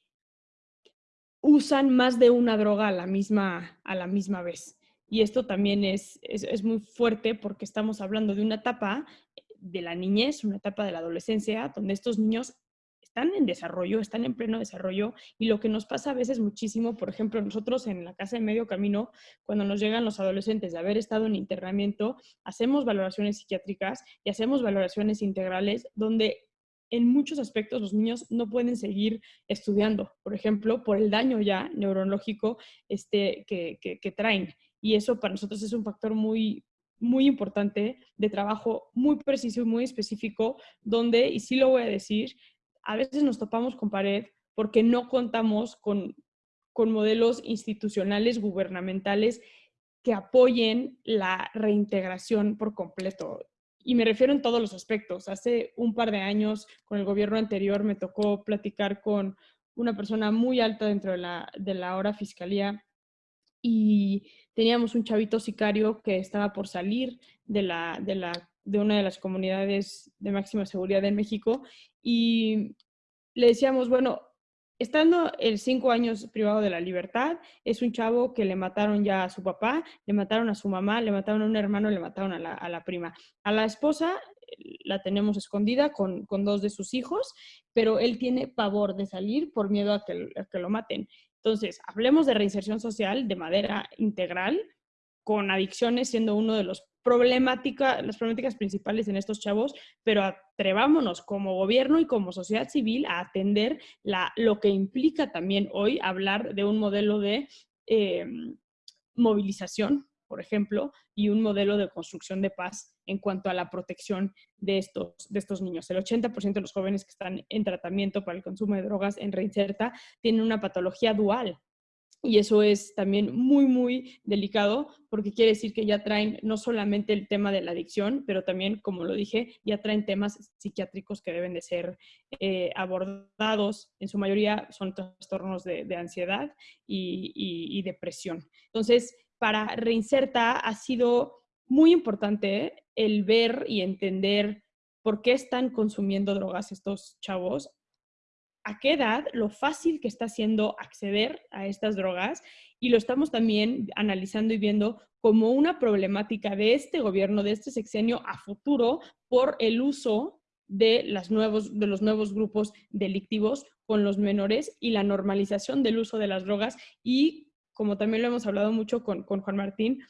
usan más de una droga a la misma, a la misma vez. Y esto también es, es, muy fuerte porque estamos hablando de una etapa de la niñez, una etapa de la adolescencia, donde estos niños están en desarrollo, están en pleno desarrollo y lo que nos pasa a veces muchísimo, por ejemplo, nosotros en la casa de medio camino, cuando nos llegan los adolescentes de haber estado en internamiento, hacemos valoraciones psiquiátricas y hacemos valoraciones integrales donde en muchos aspectos los niños no pueden seguir estudiando, por ejemplo, por el daño ya neurológico este, que, que traen. Y eso para nosotros es un factor muy, muy importante de trabajo muy preciso y muy específico, donde, y sí lo voy a decir, a veces nos topamos con pared porque no contamos con, modelos institucionales, gubernamentales que apoyen la reintegración por completo. Y me refiero en todos los aspectos. Hace un par de años, con el gobierno anterior, me tocó platicar con una persona muy alta dentro de la, de la hora fiscalía y teníamos un chavito sicario que estaba por salir de, la, de, la, de una de las comunidades de máxima seguridad en México y le decíamos, bueno, estando el cinco años privado de la libertad, es un chavo que le mataron ya a su papá, le mataron a su mamá, le mataron a un hermano, le mataron a la, prima. A la esposa eh, la tenemos escondida con, dos de sus hijos, pero él tiene pavor de salir por miedo a que, a que lo maten. Entonces, hablemos de reinserción social de manera integral, con adicciones siendo uno de los problemática, las problemáticas principales en estos chavos, pero atrevámonos como gobierno y como sociedad civil a atender la, lo que implica también hoy hablar de un modelo de eh, movilización, por ejemplo, y un modelo de construcción de paz en cuanto a la protección de estos, de estos niños. El 80% de los jóvenes que están en tratamiento para el consumo de drogas en Reinserta tienen una patología dual, y eso es también muy, muy delicado porque quiere decir que ya traen no solamente el tema de la adicción, pero también, como lo dije, ya traen temas psiquiátricos que deben de ser eh, abordados. En su mayoría son trastornos de, ansiedad y, depresión. Entonces, para Reinserta ha sido muy importante el ver y entender por qué están consumiendo drogas estos chavos a qué edad, lo fácil que está siendo acceder a estas drogas y lo estamos también analizando y viendo como una problemática de este gobierno, de este sexenio a futuro por el uso de, los nuevos grupos delictivos con los menores y la normalización del uso de las drogas y como también lo hemos hablado mucho con Juan Martín,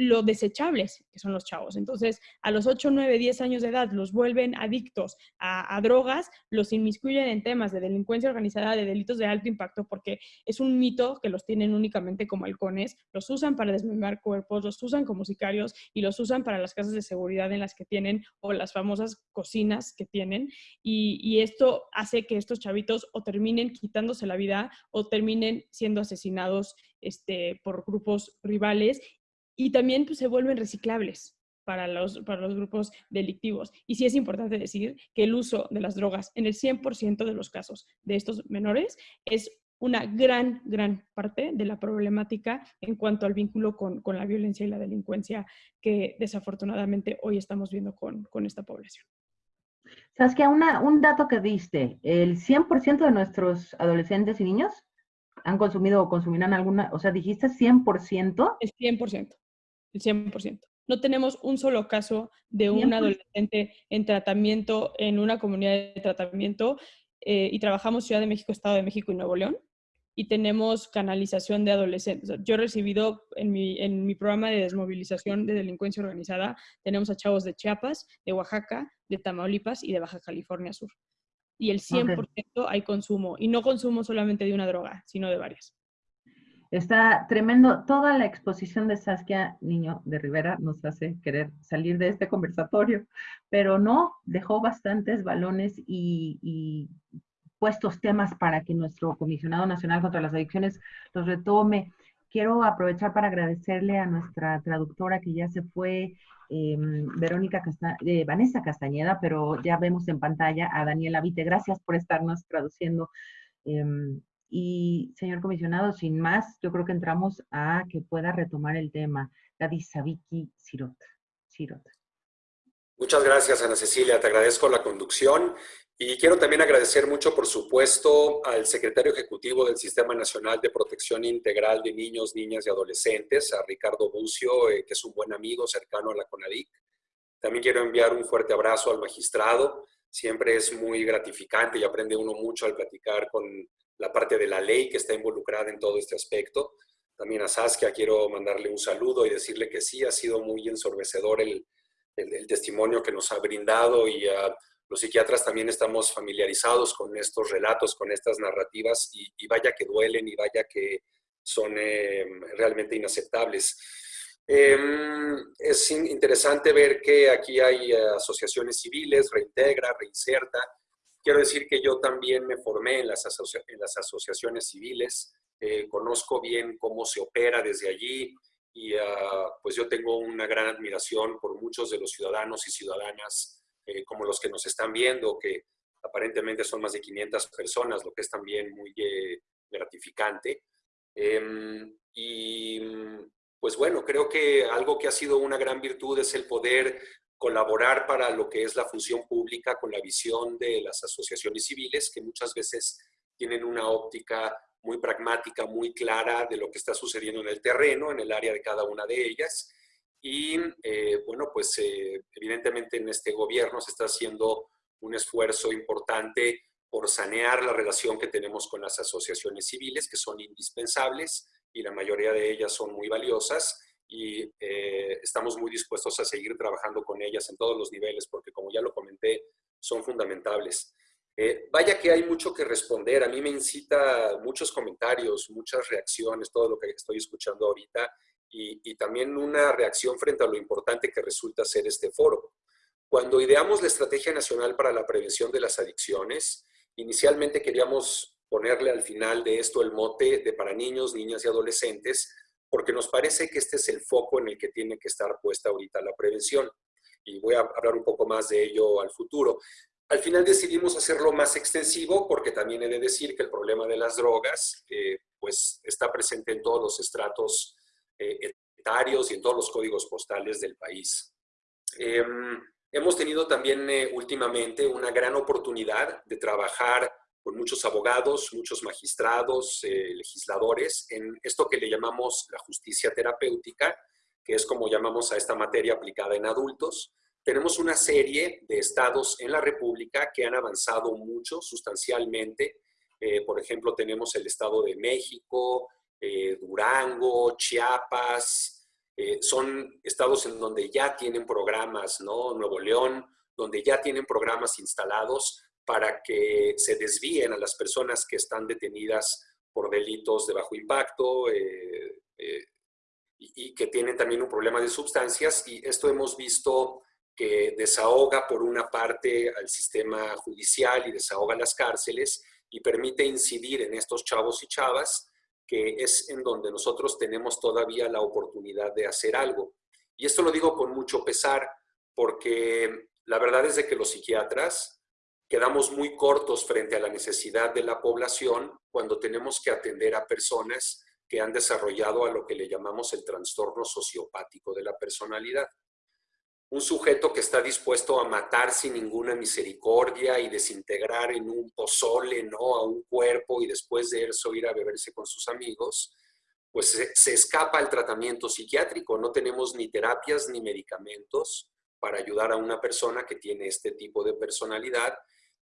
lo desechables que son los chavos. Entonces, a los 8, 9, 10 años de edad los vuelven adictos a, drogas, los inmiscuyen en temas de delincuencia organizada, de delitos de alto impacto, porque es un mito que los tienen únicamente como halcones, los usan para desmembrar cuerpos, los usan como sicarios y los usan para las casas de seguridad en las que tienen o las famosas cocinas que tienen. Y, y esto hace que estos chavitos o terminen quitándose la vida o terminen siendo asesinados este, por grupos rivales y también pues, se vuelven reciclables para los, para los grupos delictivos. Y sí es importante decir que el uso de las drogas en el 100% de los casos de estos menores es una gran, gran parte de la problemática en cuanto al vínculo con, con la violencia y la delincuencia que desafortunadamente hoy estamos viendo con, con esta población. ¿Sabes que una, un dato que diste, el 100% de nuestros adolescentes y niños han consumido o consumirán alguna, o sea, dijiste 100%. El 100% el 100%. No tenemos un solo caso de un adolescente en tratamiento en una comunidad de tratamiento eh, y trabajamos Ciudad de México, Estado de México y Nuevo León y tenemos canalización de adolescentes. Yo he recibido en mi, en mi programa de desmovilización de delincuencia organizada, tenemos a chavos de Chiapas, de Oaxaca, de Tamaulipas y de Baja California Sur. Y el 100% hay consumo, y no consumo solamente de una droga, sino de varias. Está tremendo. Toda la exposición de Saskia Niño de Rivera nos hace querer salir de este conversatorio, pero no, dejó bastantes balones y, puestos temas para que nuestro comisionado nacional contra las adicciones los retome. Quiero aprovechar para agradecerle a nuestra traductora que ya se fue, em, Verónica eh, Vanessa Castañeda, pero ya vemos en pantalla a Daniela Vite. Gracias por estarnos traduciendo. Em, y, señor comisionado, sin más, yo creo que entramos a que pueda retomar el tema. Gadi Sabiki Sirot. Muchas gracias, Ana Cecilia. Te agradezco la conducción y quiero también agradecer mucho, por supuesto, al secretario ejecutivo del Sistema Nacional de Protección Integral de Niños, Niñas y Adolescentes, a Ricardo Bucio, eh, que es un buen amigo cercano a la CONADIC. También quiero enviar un fuerte abrazo al magistrado. Siempre es muy gratificante y aprende uno mucho al platicar con la parte de la ley que está involucrada en todo este aspecto. También a Saskia quiero mandarle un saludo y decirle que sí, ha sido muy ensorbecedor el, el, testimonio que nos ha brindado y los psiquiatras también estamos familiarizados con estos relatos, con estas narrativas y, vaya que duelen y vaya que son eh, realmente inaceptables. Em, es interesante ver que aquí hay asociaciones civiles, Reintegra, Reinserta, Quiero decir que yo también me formé en las, en las asociaciones civiles, eh, conozco bien cómo se opera desde allí y ah, pues yo tengo una gran admiración por muchos de los ciudadanos y ciudadanas eh, como los que nos están viendo, que aparentemente son más de 500 personas, lo que es también muy eh, gratificante. Em, y pues bueno, creo que algo que ha sido una gran virtud es el poder colaborar para lo que es la función pública con la visión de las asociaciones civiles, que muchas veces tienen una óptica muy pragmática, muy clara de lo que está sucediendo en el terreno, en el área de cada una de ellas. Y eh, bueno, pues eh, evidentemente en este gobierno se está haciendo un esfuerzo importante por sanear la relación que tenemos con las asociaciones civiles, que son indispensables y la mayoría de ellas son muy valiosas y eh, estamos muy dispuestos a seguir trabajando con ellas en todos los niveles, porque como ya lo comenté, son fundamentales. Eh, vaya que hay mucho que responder. A mí me incita muchos comentarios, muchas reacciones, todo lo que estoy escuchando ahorita, y, y también una reacción frente a lo importante que resulta ser este foro. Cuando ideamos la Estrategia Nacional para la Prevención de las Adicciones, inicialmente queríamos ponerle al final de esto el mote de para niños, niñas y adolescentes, porque nos parece que este es el foco en el que tiene que estar puesta ahorita la prevención. Y voy a hablar un poco más de ello al futuro. Al final decidimos hacerlo más extensivo porque también he de decir que el problema de las drogas pues está presente en todos los estratos eh, etarios y en todos los códigos postales del país. Em, hemos tenido también eh, últimamente una gran oportunidad de trabajar con muchos abogados, muchos magistrados, eh, legisladores, en esto que le llamamos la justicia terapéutica, que es como llamamos a esta materia aplicada en adultos. Tenemos una serie de estados en la República que han avanzado mucho, sustancialmente. Eh, por ejemplo, tenemos el Estado de México, eh, Durango, Chiapas, son estados en donde ya tienen programas, ¿no? Nuevo León, donde ya tienen programas instalados para que se desvíen a las personas que están detenidas por delitos de bajo impacto y, y que tienen también un problema de sustancias. Y esto hemos visto que desahoga por una parte al sistema judicial y desahoga las cárceles y permite incidir en estos chavos y chavas, que es en donde nosotros tenemos todavía la oportunidad de hacer algo. Y esto lo digo con mucho pesar, porque la verdad es de que los psiquiatras quedamos muy cortos frente a la necesidad de la población cuando tenemos que atender a personas que han desarrollado a lo que le llamamos el trastorno sociopático de la personalidad un sujeto que está dispuesto a matar sin ninguna misericordia y desintegrar en un pozole, ¿no? A un cuerpo y después de eso ir a beberse con sus amigos, pues se, escapa el tratamiento psiquiátrico. No tenemos ni terapias ni medicamentos para ayudar a una persona que tiene este tipo de personalidad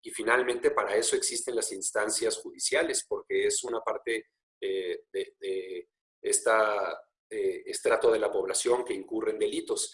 y finalmente para eso existen las instancias judiciales, porque es una parte eh, de, este estrato de la población que incurre en delitos.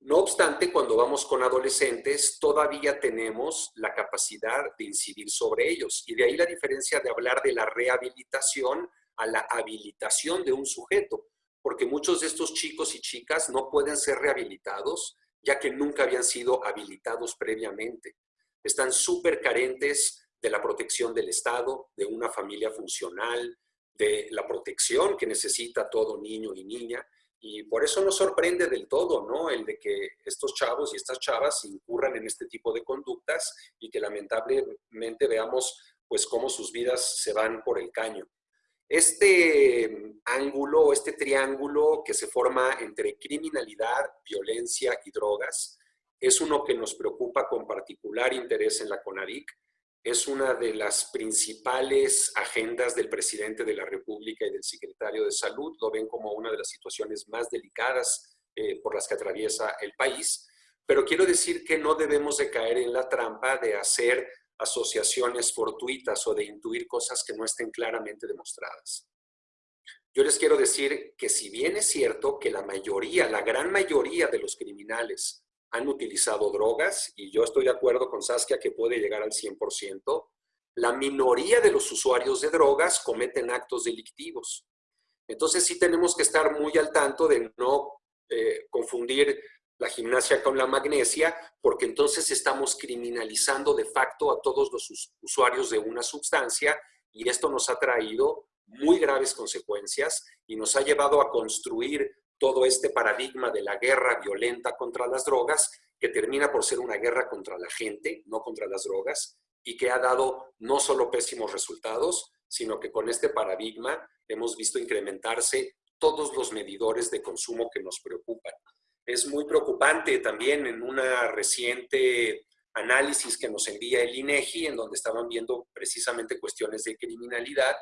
No obstante, cuando vamos con adolescentes, todavía tenemos la capacidad de incidir sobre ellos. Y de ahí la diferencia de hablar de la rehabilitación a la habilitación de un sujeto. Porque muchos de estos chicos y chicas no pueden ser rehabilitados ya que nunca habían sido habilitados previamente. Están súper carentes de la protección del Estado, de una familia funcional, de la protección que necesita todo niño y niña. Y por eso nos sorprende del todo, ¿no? El de que estos chavos y estas chavas incurran en este tipo de conductas y que lamentablemente veamos pues cómo sus vidas se van por el caño. Este ángulo, este triángulo que se forma entre criminalidad, violencia y drogas, es uno que nos preocupa con particular interés en la CONADIC es una de las principales agendas del presidente de la República y del secretario de Salud. Lo ven como una de las situaciones más delicadas eh, por las que atraviesa el país. Pero quiero decir que no debemos de caer en la trampa de hacer asociaciones fortuitas o de intuir cosas que no estén claramente demostradas. Yo les quiero decir que si bien es cierto que la mayoría, la gran mayoría de los criminales han utilizado drogas, y yo estoy de acuerdo con Saskia que puede llegar al 100%, la minoría de los usuarios de drogas cometen actos delictivos. Entonces sí tenemos que estar muy al tanto de no eh, confundir la gimnasia con la magnesia, porque entonces estamos criminalizando de facto a todos los usuarios de una sustancia y esto nos ha traído muy graves consecuencias y nos ha llevado a construir todo este paradigma de la guerra violenta contra las drogas, que termina por ser una guerra contra la gente, no contra las drogas, y que ha dado no solo pésimos resultados, sino que con este paradigma hemos visto incrementarse todos los medidores de consumo que nos preocupan. Es muy preocupante también en una reciente análisis que nos envía el INEGI, en donde estaban viendo precisamente cuestiones de criminalidad,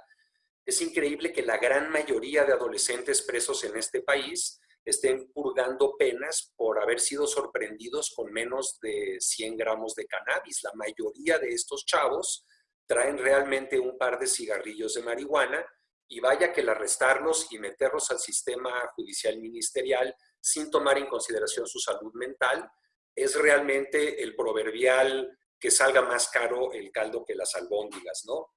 es increíble que la gran mayoría de adolescentes presos en este país estén purgando penas por haber sido sorprendidos con menos de 100 gramos de cannabis. La mayoría de estos chavos traen realmente un par de cigarrillos de marihuana y vaya que el arrestarlos y meterlos al sistema judicial ministerial sin tomar en consideración su salud mental es realmente el proverbial que salga más caro el caldo que las albóndigas, ¿no?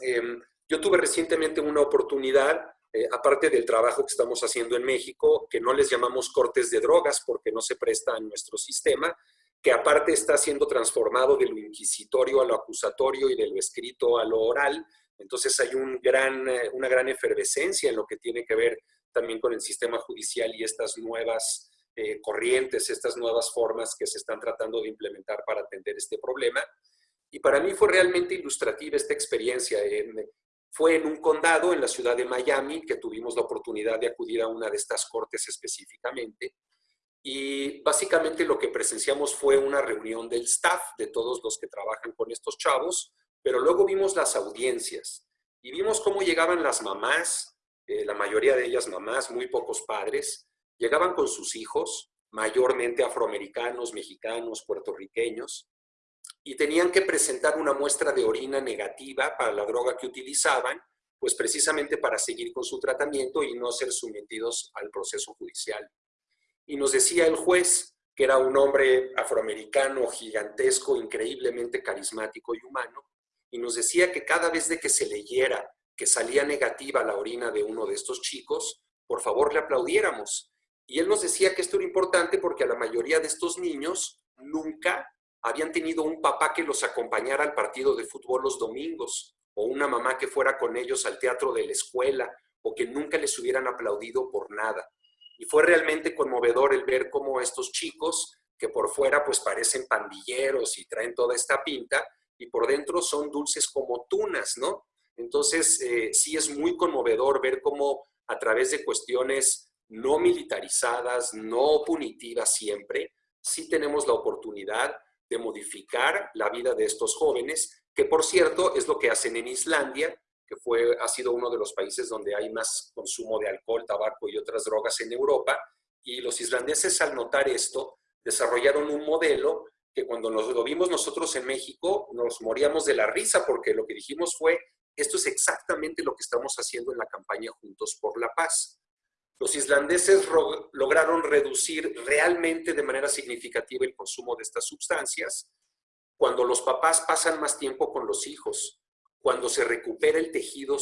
Em, yo tuve recientemente una oportunidad, eh, aparte del trabajo que estamos haciendo en México, que no les llamamos cortes de drogas porque no se presta a nuestro sistema, que aparte está siendo transformado de lo inquisitorio a lo acusatorio y de lo escrito a lo oral. Entonces hay un gran, eh, una gran efervescencia en lo que tiene que ver también con el sistema judicial y estas nuevas eh, corrientes, estas nuevas formas que se están tratando de implementar para atender este problema. Y para mí fue realmente ilustrativa esta experiencia. En, fue en un condado en la ciudad de Miami que tuvimos la oportunidad de acudir a una de estas cortes específicamente. Y básicamente lo que presenciamos fue una reunión del staff de todos los que trabajan con estos chavos, pero luego vimos las audiencias y vimos cómo llegaban las mamás, eh, la mayoría de ellas mamás, muy pocos padres, llegaban con sus hijos, mayormente afroamericanos, mexicanos, puertorriqueños, y tenían que presentar una muestra de orina negativa para la droga que utilizaban pues precisamente para seguir con su tratamiento y no ser sometidos al proceso judicial. Y nos decía el juez, que era un hombre afroamericano gigantesco, increíblemente carismático y humano, y nos decía que cada vez de que se leyera que salía negativa la orina de uno de estos chicos, por favor le aplaudiéramos. Y él nos decía que esto era importante porque a la mayoría de estos niños nunca habían tenido un papá que los acompañara al partido de fútbol los domingos, o una mamá que fuera con ellos al teatro de la escuela, o que nunca les hubieran aplaudido por nada. Y fue realmente conmovedor el ver cómo estos chicos, que por fuera pues parecen pandilleros y traen toda esta pinta, y por dentro son dulces como tunas, ¿no? Entonces, eh, sí es muy conmovedor ver cómo a través de cuestiones no militarizadas, no punitivas siempre, sí tenemos la oportunidad de modificar la vida de estos jóvenes, que por cierto es lo que hacen en Islandia, que fue, ha sido uno de los países donde hay más consumo de alcohol, tabaco y otras drogas en Europa, y los islandeses al notar esto desarrollaron un modelo que cuando nos lo vimos nosotros en México nos moríamos de la risa porque lo que dijimos fue esto es exactamente lo que estamos haciendo en la campaña Juntos por la Paz. Los islandeses lograron reducir realmente de manera significativa el consumo de estas sustancias cuando los papás pasan más tiempo con los hijos, cuando se recupera el tejido,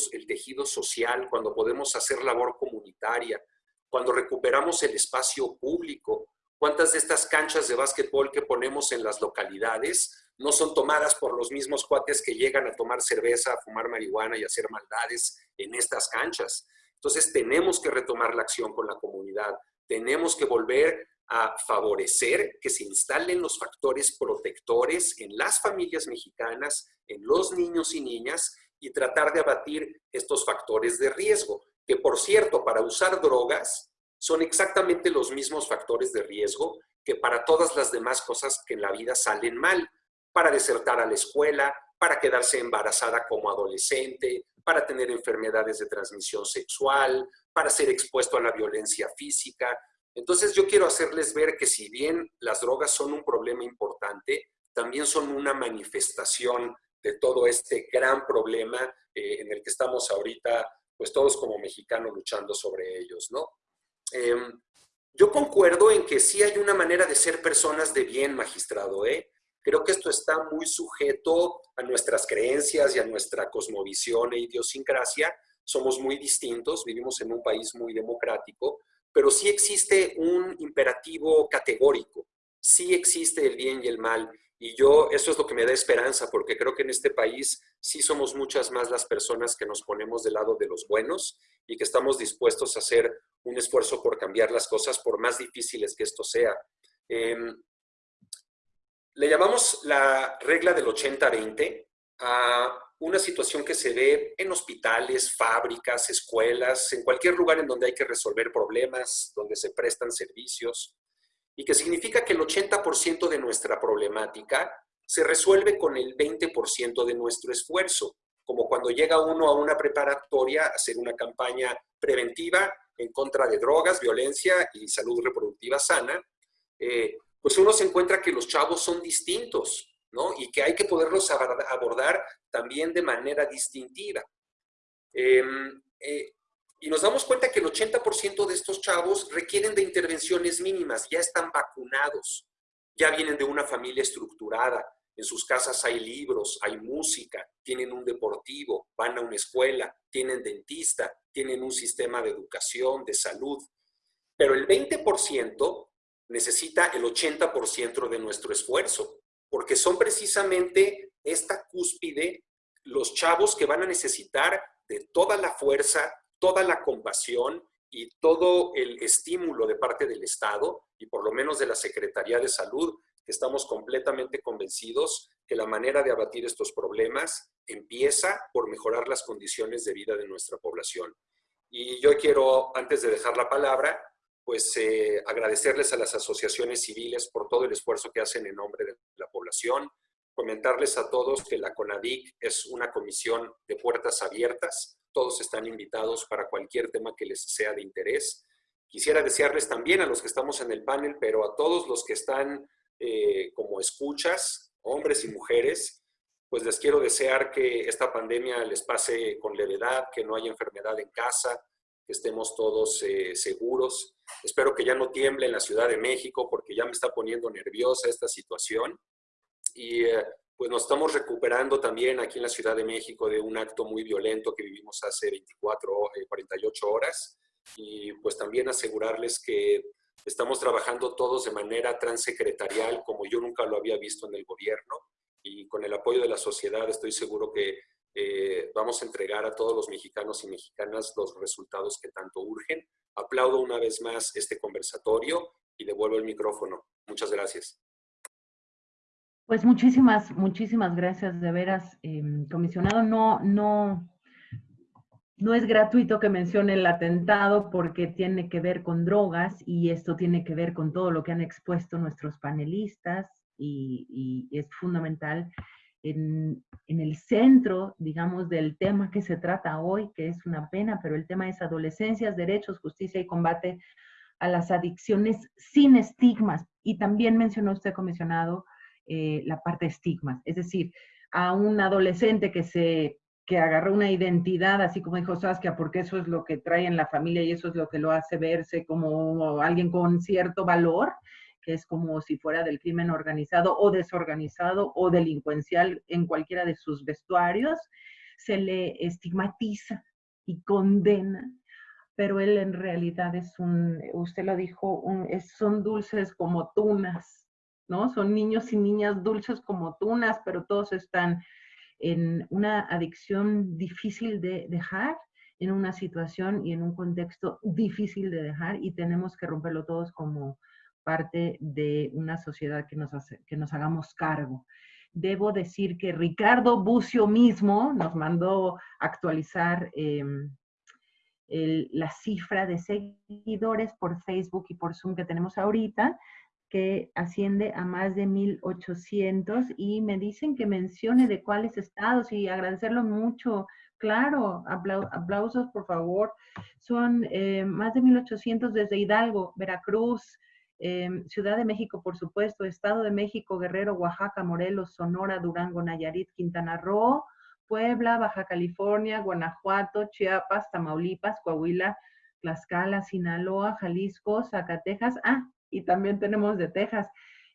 social, cuando podemos hacer labor comunitaria, cuando recuperamos el espacio público. ¿Cuántas de estas canchas de básquetbol que ponemos en las localidades no son tomadas por los mismos cuates que llegan a tomar cerveza, a fumar marihuana y a hacer maldades en estas canchas. Entonces tenemos que retomar la acción con la comunidad, tenemos que volver a favorecer que se instalen los factores protectores en las familias mexicanas, en los niños y niñas, y tratar de abatir estos factores de riesgo, que por cierto, para usar drogas son exactamente los mismos factores de riesgo que para todas las demás cosas que en la vida salen mal para desertar a la escuela, para quedarse embarazada como adolescente, para tener enfermedades de transmisión sexual, para ser expuesto a la violencia física. Entonces yo quiero hacerles ver que si bien las drogas son un problema importante, también son una manifestación de todo este gran problema eh, en el que estamos ahorita, pues todos como mexicanos luchando sobre ellos, ¿no? Em, yo concuerdo en que sí hay una manera de ser personas de bien, magistrado, ¿eh? Creo que esto está muy sujeto a nuestras creencias y a nuestra cosmovisión e idiosincrasia. Somos muy distintos, vivimos en un país muy democrático, pero sí existe un imperativo categórico, sí existe el bien y el mal. Y yo, eso es lo que me da esperanza, porque creo que en este país sí somos muchas más las personas que nos ponemos del lado de los buenos y que estamos dispuestos a hacer un esfuerzo por cambiar las cosas, por más difíciles que esto sea. Em, le llamamos la regla del 80-20 a una situación que se ve en hospitales, fábricas, escuelas, en cualquier lugar en donde hay que resolver problemas, donde se prestan servicios, y que significa que el 80% de nuestra problemática se resuelve con el 20% de nuestro esfuerzo, como cuando llega uno a una preparatoria a hacer una campaña preventiva en contra de drogas, violencia y salud reproductiva sana, eh, pues uno se encuentra que los chavos son distintos, ¿no? Y que hay que poderlos abordar también de manera distintiva. Em, eh, y nos damos cuenta que el 80% de estos chavos requieren de intervenciones mínimas, ya están vacunados, ya vienen de una familia estructurada, en sus casas hay libros, hay música, tienen un deportivo, van a una escuela, tienen dentista, tienen un sistema de educación, de salud. Pero el 20% necesita el 80% de nuestro esfuerzo, porque son precisamente esta cúspide los chavos que van a necesitar de toda la fuerza, toda la compasión y todo el estímulo de parte del Estado y por lo menos de la Secretaría de Salud, que estamos completamente convencidos que la manera de abatir estos problemas empieza por mejorar las condiciones de vida de nuestra población. Y yo quiero, antes de dejar la palabra, pues eh, agradecerles a las asociaciones civiles por todo el esfuerzo que hacen en nombre de la población, comentarles a todos que la CONADIC es una comisión de puertas abiertas, todos están invitados para cualquier tema que les sea de interés. Quisiera desearles también a los que estamos en el panel, pero a todos los que están eh, como escuchas, hombres y mujeres, pues les quiero desear que esta pandemia les pase con levedad, que no haya enfermedad en casa, que estemos todos eh, seguros. Espero que ya no tiemble en la Ciudad de México porque ya me está poniendo nerviosa esta situación. Y eh, pues nos estamos recuperando también aquí en la Ciudad de México de un acto muy violento que vivimos hace 24, 48 horas. Y pues también asegurarles que estamos trabajando todos de manera transsecretarial como yo nunca lo había visto en el gobierno y con el apoyo de la sociedad estoy seguro que eh, vamos a entregar a todos los mexicanos y mexicanas los resultados que tanto urgen. Aplaudo una vez más este conversatorio y devuelvo el micrófono. Muchas gracias. Pues muchísimas, muchísimas gracias de veras, em, comisionado. No, no, no es gratuito que mencione el atentado porque tiene que ver con drogas y esto tiene que ver con todo lo que han expuesto nuestros panelistas y, es fundamental en, el centro, digamos, del tema que se trata hoy, que es una pena, pero el tema es adolescencias, derechos, justicia y combate a las adicciones sin estigmas. Y también mencionó usted, comisionado, eh, la parte de estigmas, es decir, a un adolescente que se que agarró una identidad, así como dijo Saskia, porque eso es lo que trae en la familia y eso es lo que lo hace verse como alguien con cierto valor, que es como si fuera del crimen organizado o desorganizado o delincuencial en cualquiera de sus vestuarios, se le estigmatiza y condena, pero él en realidad es un, usted lo dijo, son dulces como tunas, ¿no? Son niños y niñas dulces como tunas, pero todos están en una adicción difícil de dejar, en una situación y en un contexto difícil de dejar y tenemos que romperlo todos como parte de una sociedad que nos, que nos hagamos cargo. Debo decir que Ricardo Bucio mismo nos mandó actualizar em, la cifra de seguidores por Facebook y por Zoom que tenemos ahorita que asciende a más de 1.800 y me dicen que mencione de cuáles estados y agradecerlo mucho. Claro, aplausos por favor. Son eh, más de 1.800 desde Hidalgo, Veracruz, em, Ciudad de México, por supuesto, Estado de México, Guerrero, Oaxaca, Morelos, Sonora, Durango, Nayarit, Quintana Roo, Puebla, Baja California, Guanajuato, Chiapas, Tamaulipas, Coahuila, Tlaxcala, Sinaloa, Jalisco, Zacatecas. Ah, y también tenemos de Texas.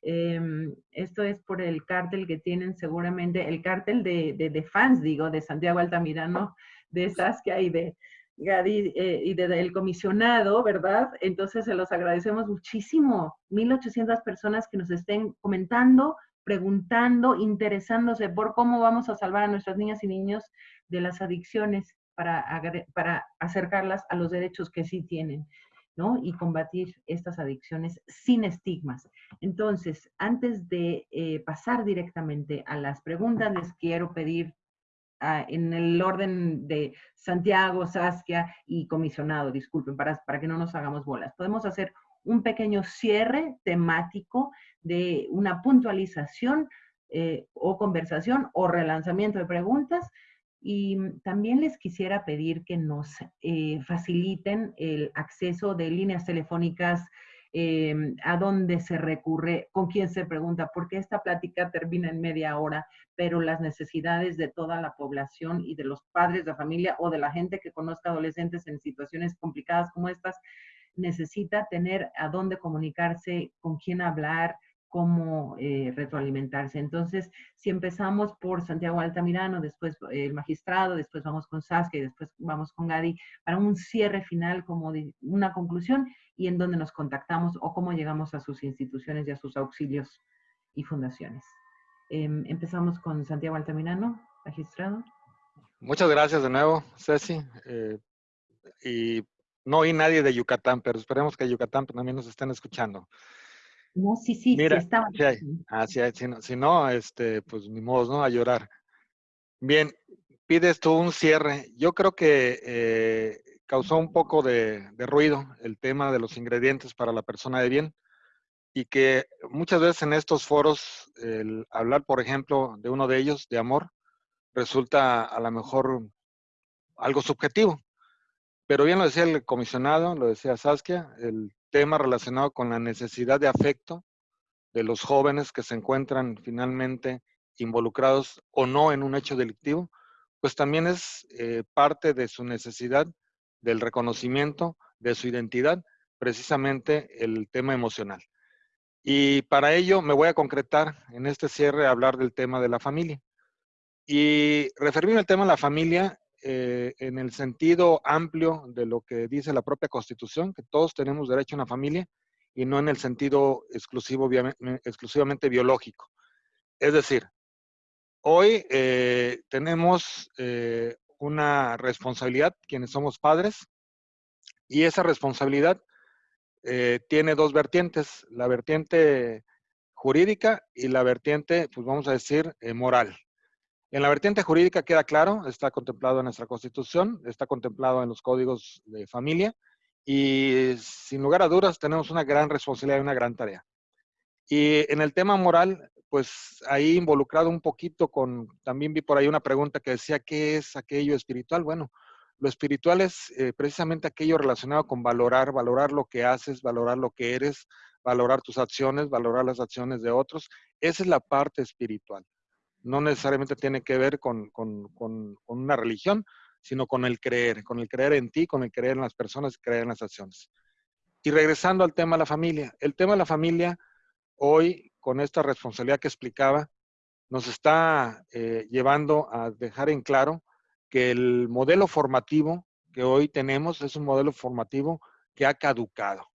Em, esto es por el cártel que tienen seguramente, el cártel de, de, fans, digo, de Santiago Altamirano, de Saskia y de Gadi eh, y del comisionado, ¿verdad? Entonces se los agradecemos muchísimo. 1.800 personas que nos estén comentando, preguntando, interesándose por cómo vamos a salvar a nuestras niñas y niños de las adicciones para, para acercarlas a los derechos que sí tienen y combatir estas adicciones sin estigmas. Entonces, antes de eh, pasar directamente a las preguntas, les quiero pedir ah, en el orden de Santiago, Saskia y comisionado, disculpen, para, para que no nos hagamos bolas. Podemos hacer un pequeño cierre temático de una puntualización eh, o conversación o relanzamiento de preguntas y también les quisiera pedir que nos eh, faciliten el acceso de líneas telefónicas eh, a dónde se recurre, con quién se pregunta, porque esta plática termina en media hora, pero las necesidades de toda la población y de los padres de familia o de la gente que conozca adolescentes en situaciones complicadas como estas, necesita tener a dónde comunicarse, con quién hablar, cómo eh, retroalimentarse. Entonces, si empezamos por Santiago Altamirano, después eh, el magistrado, después vamos con Saskia y después vamos con Gadi, para un cierre final como de una conclusión y en dónde nos contactamos o cómo llegamos a sus instituciones y a sus auxilios y fundaciones. Em, empezamos con Santiago Altamirano, magistrado. Muchas gracias de nuevo, Ceci. Eh, y no oí nadie de Yucatán, pero esperemos que Yucatán también nos estén escuchando. No, sí, sí, Mira, sí estaba. Ah, sí, si, no, si no, este, pues ni modo, ¿no? A llorar. Bien, pides tú un cierre. Yo creo que eh, causó un poco de, ruido el tema de los ingredientes para la persona de bien y que muchas veces en estos foros el hablar, por ejemplo, de uno de ellos, de amor, resulta a lo mejor algo subjetivo. Pero bien lo decía el comisionado, lo decía Saskia, el tema relacionado con la necesidad de afecto de los jóvenes que se encuentran finalmente involucrados o no en un hecho delictivo, pues también es eh, parte de su necesidad del reconocimiento de su identidad, precisamente el tema emocional. Y para ello me voy a concretar en este cierre a hablar del tema de la familia. Y referirme al tema de la familia eh, en el sentido amplio de lo que dice la propia Constitución, que todos tenemos derecho a una familia, y no en el sentido exclusivo, exclusivamente biológico. Es decir, hoy eh, tenemos eh, una responsabilidad, quienes somos padres, y esa responsabilidad tiene dos vertientes, la vertiente jurídica y la vertiente, pues vamos a decir, moral. En la vertiente jurídica queda claro, está contemplado en nuestra Constitución, está contemplado en los códigos de familia y sin lugar a dudas tenemos una gran responsabilidad y una gran tarea. Y en el tema moral, pues ahí involucrado un poquito con, también vi por ahí una pregunta que decía, ¿qué es aquello espiritual? Bueno, lo espiritual es eh, precisamente aquello relacionado con valorar, valorar lo que haces, valorar lo que eres, valorar tus acciones, valorar las acciones de otros. Esa es la parte espiritual no necesariamente tiene que ver con, una religión, sino con el creer, con el creer en ti, con el creer en las personas, creer en las acciones. Y regresando al tema de la familia, el tema de la familia hoy, con esta responsabilidad que explicaba, nos está eh, llevando a dejar en claro que el modelo formativo que hoy tenemos es un modelo formativo que ha caducado.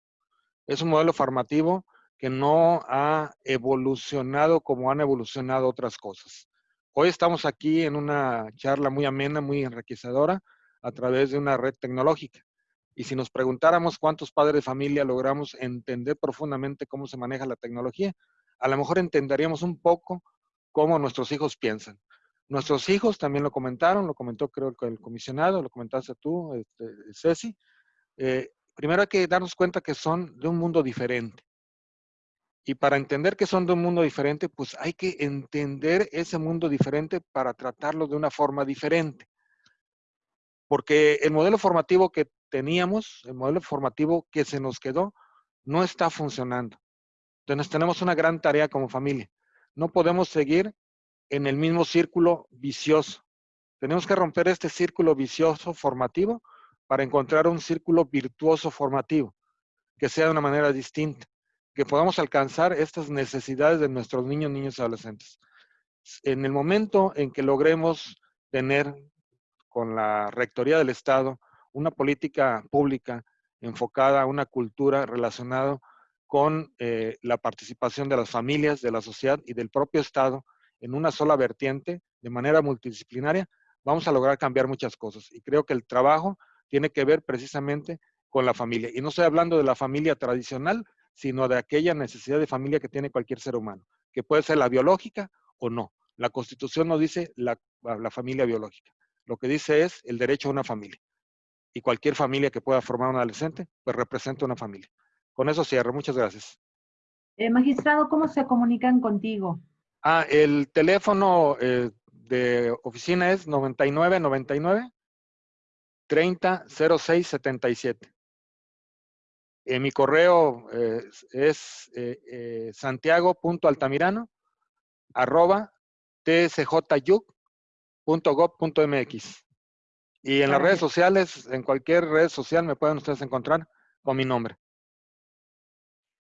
Es un modelo formativo que no ha evolucionado como han evolucionado otras cosas. Hoy estamos aquí en una charla muy amena, muy enriquecedora a través de una red tecnológica. Y si nos preguntáramos cuántos padres de familia logramos entender profundamente cómo se maneja la tecnología, a lo mejor entenderíamos un poco cómo nuestros hijos piensan. Nuestros hijos también lo comentaron, lo comentó creo el comisionado, lo comentaste tú, este, Ceci. Eh, primero hay que darnos cuenta que son de un mundo diferente. Y para entender que son de un mundo diferente, pues hay que entender ese mundo diferente para tratarlo de una forma diferente. Porque el modelo formativo que teníamos, el modelo formativo que se nos quedó, no está funcionando. Entonces tenemos una gran tarea como familia. No podemos seguir en el mismo círculo vicioso. Tenemos que romper este círculo vicioso formativo para encontrar un círculo virtuoso formativo, que sea de una manera distinta que podamos alcanzar estas necesidades de nuestros niños, niños y adolescentes. En el momento en que logremos tener con la Rectoría del Estado una política pública enfocada a una cultura relacionada con eh, la participación de las familias, de la sociedad y del propio Estado en una sola vertiente, de manera multidisciplinaria, vamos a lograr cambiar muchas cosas. Y creo que el trabajo tiene que ver precisamente con la familia. Y no estoy hablando de la familia tradicional, sino de aquella necesidad de familia que tiene cualquier ser humano, que puede ser la biológica o no. La Constitución no dice la, familia biológica. Lo que dice es el derecho a una familia. Y cualquier familia que pueda formar un adolescente, pues representa una familia. Con eso cierro. Muchas gracias. Eh, magistrado, ¿cómo se comunican contigo? Ah, el teléfono eh, de oficina es 9999 30 06 77. Eh, mi correo eh, es eh, eh santiago.altamirano arroba tsjyuc.gov.mx. Y en las redes sociales, en cualquier red social me pueden ustedes encontrar con mi nombre.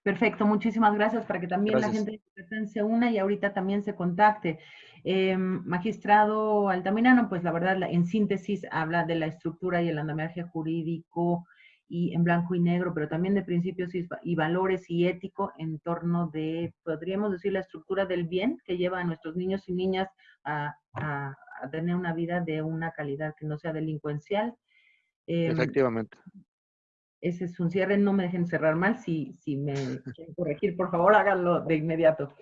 Perfecto, muchísimas gracias para que también la gente se una y ahorita también se contacte. magistrado Altamirano, pues la verdad, en síntesis, habla de la estructura y el andamiaje jurídico y en blanco y negro, pero también de principios y, valores y ético en torno de, podríamos decir, la estructura del bien que lleva a nuestros niños y niñas a, tener una vida de una calidad que no sea delincuencial. Em, Efectivamente. Ese es un cierre, no me dejen cerrar mal, si, si me quieren corregir, por favor háganlo de inmediato.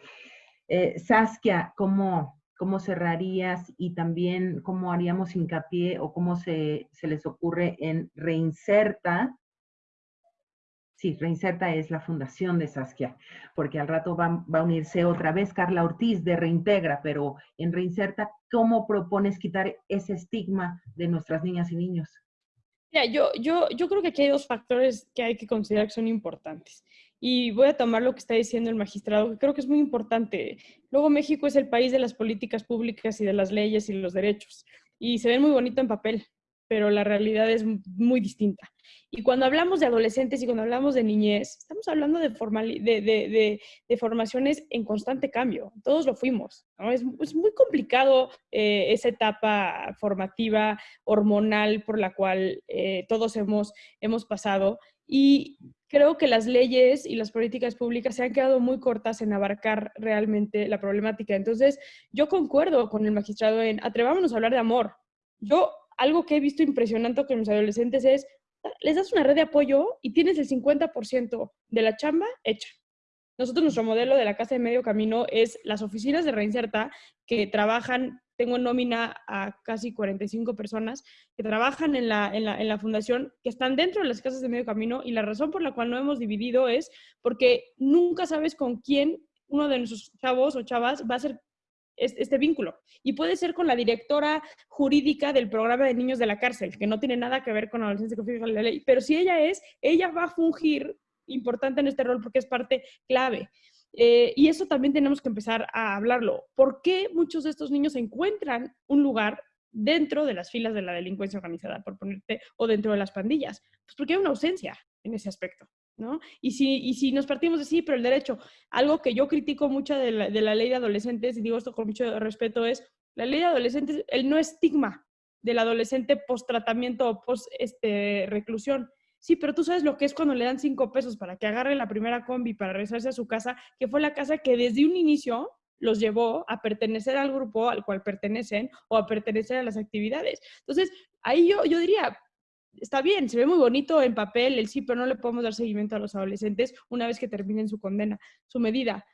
Eh, Saskia, ¿cómo, cómo cerrarías y también cómo haríamos hincapié o cómo se, les ocurre en Reinserta. Sí, Reinserta es la fundación de Saskia, porque al rato va, va, a unirse otra vez Carla Ortiz de Reintegra, pero en Reinserta, ¿cómo propones quitar ese estigma de nuestras niñas y niños? Yo, yo, yo creo que aquí hay dos factores que hay que considerar que son importantes. Y voy a tomar lo que está diciendo el magistrado, que creo que es muy importante. Luego México es el país de las políticas públicas y de las leyes y los derechos. Y se ven muy bonito en papel, pero la realidad es muy distinta. Y cuando hablamos de adolescentes y cuando hablamos de niñez, estamos hablando de, de, de, formaciones en constante cambio. Todos lo fuimos. Es, muy complicado eh, esa etapa formativa, hormonal, por la cual eh, todos hemos, hemos pasado. Y creo que las leyes y las políticas públicas se han quedado muy cortas en abarcar realmente la problemática. Entonces, yo concuerdo con el magistrado en atrevámonos a hablar de amor. Yo, algo que he visto impresionante con mis adolescentes es les das una red de apoyo y tienes el 50% de la chamba hecha. Nosotros, nuestro modelo de la Casa de Medio Camino es las oficinas de Reinserta que trabajan, tengo nómina a casi 45 personas que trabajan en la, en, la, en la fundación, que están dentro de las casas de Medio Camino y la razón por la cual no hemos dividido es porque nunca sabes con quién uno de nuestros chavos o chavas va a ser este vínculo. Y puede ser con la directora jurídica del programa de niños de la cárcel, que no tiene nada que ver con adolescencia que fija la ley. Pero si ella es, ella va a fungir importante en este rol porque es parte clave. Eh, y eso también tenemos que empezar a hablarlo. ¿Por qué muchos de estos niños encuentran un lugar dentro de las filas de la delincuencia organizada, por ponerte, o dentro de las pandillas? Pues porque hay una ausencia en ese aspecto. ¿no? Y si, y si nos partimos de sí, pero el derecho, algo que yo critico mucho de la, de la ley de adolescentes, y digo esto con mucho respeto, es la ley de adolescentes, el no estigma del adolescente post-tratamiento o post-reclusión. Este, sí, pero tú sabes lo que es cuando le dan cinco pesos para que agarre la primera combi para regresarse a su casa, que fue la casa que desde un inicio los llevó a pertenecer al grupo al cual pertenecen o a pertenecer a las actividades. Entonces, ahí yo, yo diría, está bien, se ve muy bonito en papel el sí, pero no le podemos dar seguimiento a los adolescentes una vez que terminen su condena, su medida.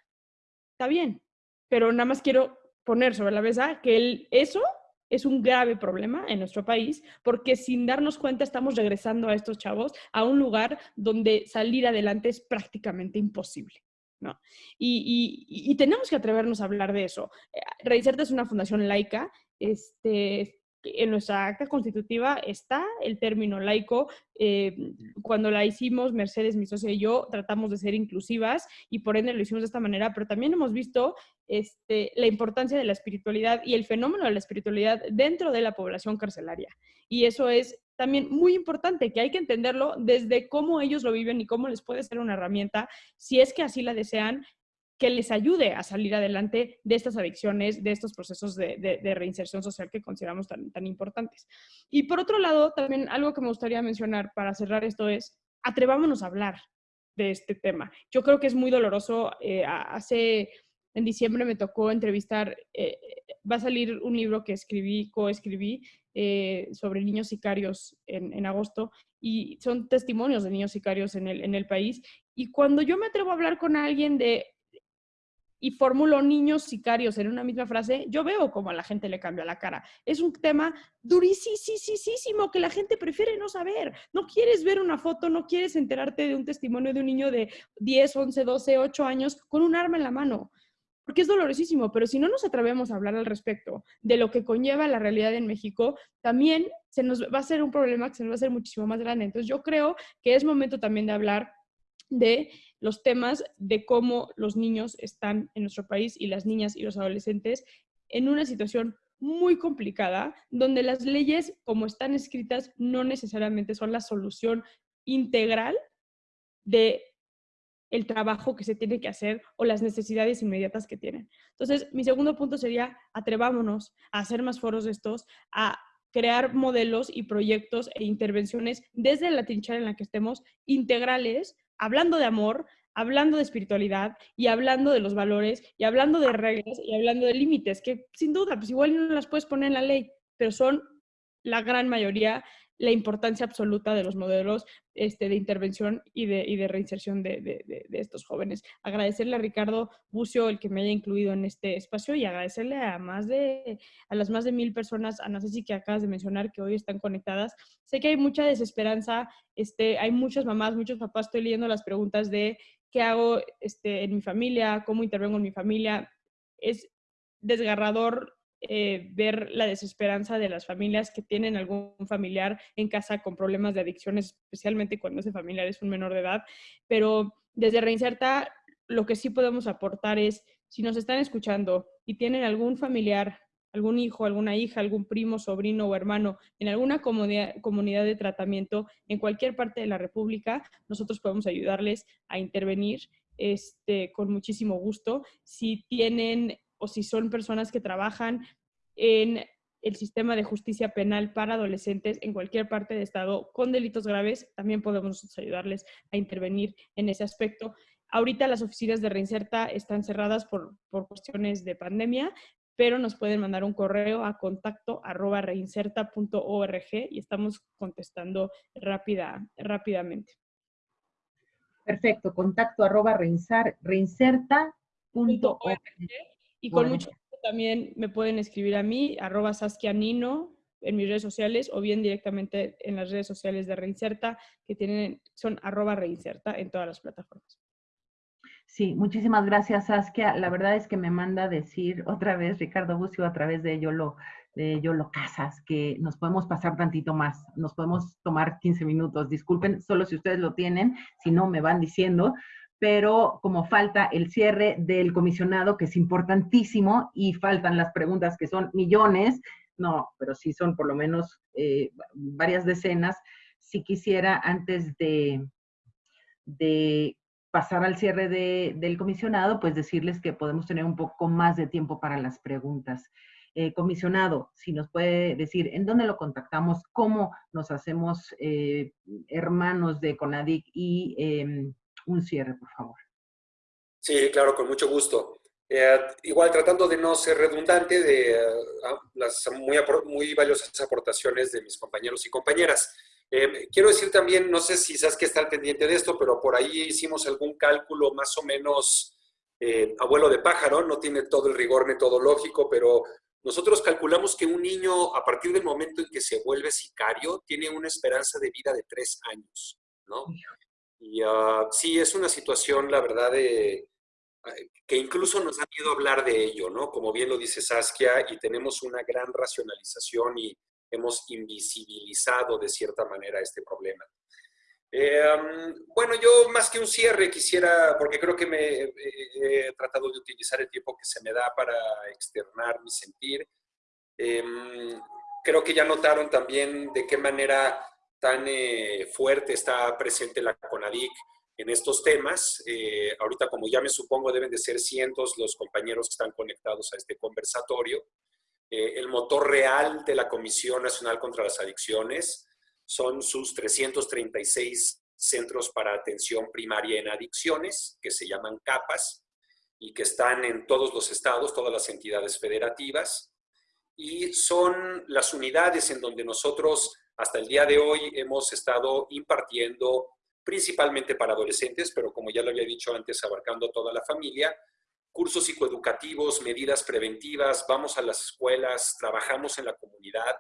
Está bien, pero nada más quiero poner sobre la mesa que el, eso es un grave problema en nuestro país porque sin darnos cuenta estamos regresando a estos chavos a un lugar donde salir adelante es prácticamente imposible. ¿no? Y, tenemos que atrevernos a hablar de eso. Eh, Reinserta es una fundación laica, este, en nuestra acta constitutiva está el término laico. Eh, cuando la hicimos, Mercedes, mi socia y yo, tratamos de ser inclusivas y por ende lo hicimos de esta manera, pero también hemos visto este, la importancia de la espiritualidad y el fenómeno de la espiritualidad dentro de la población carcelaria. Y eso es también muy importante, que hay que entenderlo desde cómo ellos lo viven y cómo les puede ser una herramienta, si es que así la desean, que les ayude a salir adelante de estas adicciones, de estos procesos de, reinserción social que consideramos tan, tan importantes. Y por otro lado, también algo que me gustaría mencionar para cerrar esto es, atrevámonos a hablar de este tema. Yo creo que es muy doloroso. Eh, hace, en diciembre me tocó entrevistar, eh, va a salir un libro que escribí, coescribí, eh, sobre niños sicarios en, en, agosto y son testimonios de niños sicarios en el, en el país. Y cuando yo me atrevo a hablar con alguien de y formulo niños sicarios en una misma frase, yo veo cómo a la gente le cambia la cara. Es un tema durísimo que la gente prefiere no saber. No quieres ver una foto, no quieres enterarte de un testimonio de un niño de 10, 11, 12, 8 años con un arma en la mano. Porque es dolorosísimo, pero si no nos atrevemos a hablar al respecto de lo que conlleva la realidad en México, también se nos va a ser un problema que se nos va a hacer muchísimo más grande. Entonces yo creo que es momento también de hablar de los temas de cómo los niños están en nuestro país y las niñas y los adolescentes en una situación muy complicada, donde las leyes como están escritas no necesariamente son la solución integral de el trabajo que se tiene que hacer o las necesidades inmediatas que tienen. Entonces, mi segundo punto sería, atrevámonos a hacer más foros de estos, a crear modelos y proyectos e intervenciones desde la trinchera en la que estemos integrales hablando de amor, hablando de espiritualidad y hablando de los valores y hablando de reglas y hablando de límites, que sin duda, pues igual no las puedes poner en la ley, pero son la gran mayoría la importancia absoluta de los modelos este, de intervención y de, reinserción de, estos jóvenes. Agradecerle a Ricardo Bucio el que me haya incluido en este espacio y agradecerle a, más de, a las más de mil personas, a Nancy que acabas de mencionar, que hoy están conectadas. Sé que hay mucha desesperanza, este, hay muchas mamás, muchos papás, estoy leyendo las preguntas de qué hago este, en mi familia, cómo intervengo en mi familia. Es desgarrador eh, ver la desesperanza de las familias que tienen algún familiar en casa con problemas de adicciones, especialmente cuando ese familiar es un menor de edad. Pero desde Reinserta, lo que sí podemos aportar es, si nos están escuchando y tienen algún familiar, algún hijo, alguna hija, algún primo, sobrino o hermano en alguna comunidad, comunidad de tratamiento en cualquier parte de la República, nosotros podemos ayudarles a intervenir este, con muchísimo gusto. Si tienen o si son personas que trabajan en el sistema de justicia penal para adolescentes en cualquier parte del Estado con delitos graves, también podemos ayudarles a intervenir en ese aspecto. Ahorita las oficinas de Reinserta están cerradas por, por cuestiones de pandemia, pero nos pueden mandar un correo a contacto arroba reinserta.org y estamos contestando rápida, rápidamente. Perfecto, contacto arroba reinserta.org. Y con mucho gusto también me pueden escribir a mí, arroba saskianino, en mis redes sociales o bien directamente en las redes sociales de Reinserta, que tienen, son arroba Reinserta en todas las plataformas. Sí, muchísimas gracias, Saskia. La verdad es que me manda a decir otra vez Ricardo Bucio a través de Yolo, de Yolo Casas, que nos podemos pasar tantito más, nos podemos tomar 15 minutos. Disculpen, solo si ustedes lo tienen, si no me van diciendo, pero como falta el cierre del comisionado, que es importantísimo, y faltan las preguntas que son millones, no, pero sí son por lo menos eh, varias decenas, si quisiera antes de, de pasar al cierre del comisionado, pues decirles que podemos tener un poco más de tiempo para las preguntas. Eh, comisionado, si nos puede decir en dónde lo contactamos, cómo nos hacemos eh, hermanos de CONADIC y em, un cierre, por favor. Sí, claro, con mucho gusto. Eh, igual tratando de no ser redundante de ah, las muy, muy valiosas aportaciones de mis compañeros y compañeras. Eh, quiero decir también, no sé si sabes que está al pendiente de esto, pero por ahí hicimos algún cálculo más o menos eh, abuelo de pájaro, no tiene todo el rigor metodológico, pero nosotros calculamos que un niño, a partir del momento en que se vuelve sicario, tiene una esperanza de vida de tres años, ¿no? Y uh, sí, es una situación, la verdad, de, que incluso nos ha miedo hablar de ello, ¿no? Como bien lo dice Saskia, y tenemos una gran racionalización y hemos invisibilizado de cierta manera este problema. Eh, bueno, yo más que un cierre quisiera, porque creo que me he tratado de utilizar el tiempo que se me da para externar mi sentir. Em, creo que ya notaron también de qué manera tan eh, fuerte está presente la CONADIC en estos temas. Eh, ahorita, como ya me supongo, deben de ser cientos los compañeros que están conectados a este conversatorio. Eh, el motor real de la Comisión Nacional contra las Adicciones son sus 336 centros para atención primaria en adicciones, que se llaman CAPAS, y que están en todos los estados, todas las entidades federativas, y son las unidades en donde nosotros hasta el día de hoy hemos estado impartiendo principalmente para adolescentes, pero como ya lo había dicho antes, abarcando toda la familia, cursos psicoeducativos, medidas preventivas, vamos a las escuelas, trabajamos en la comunidad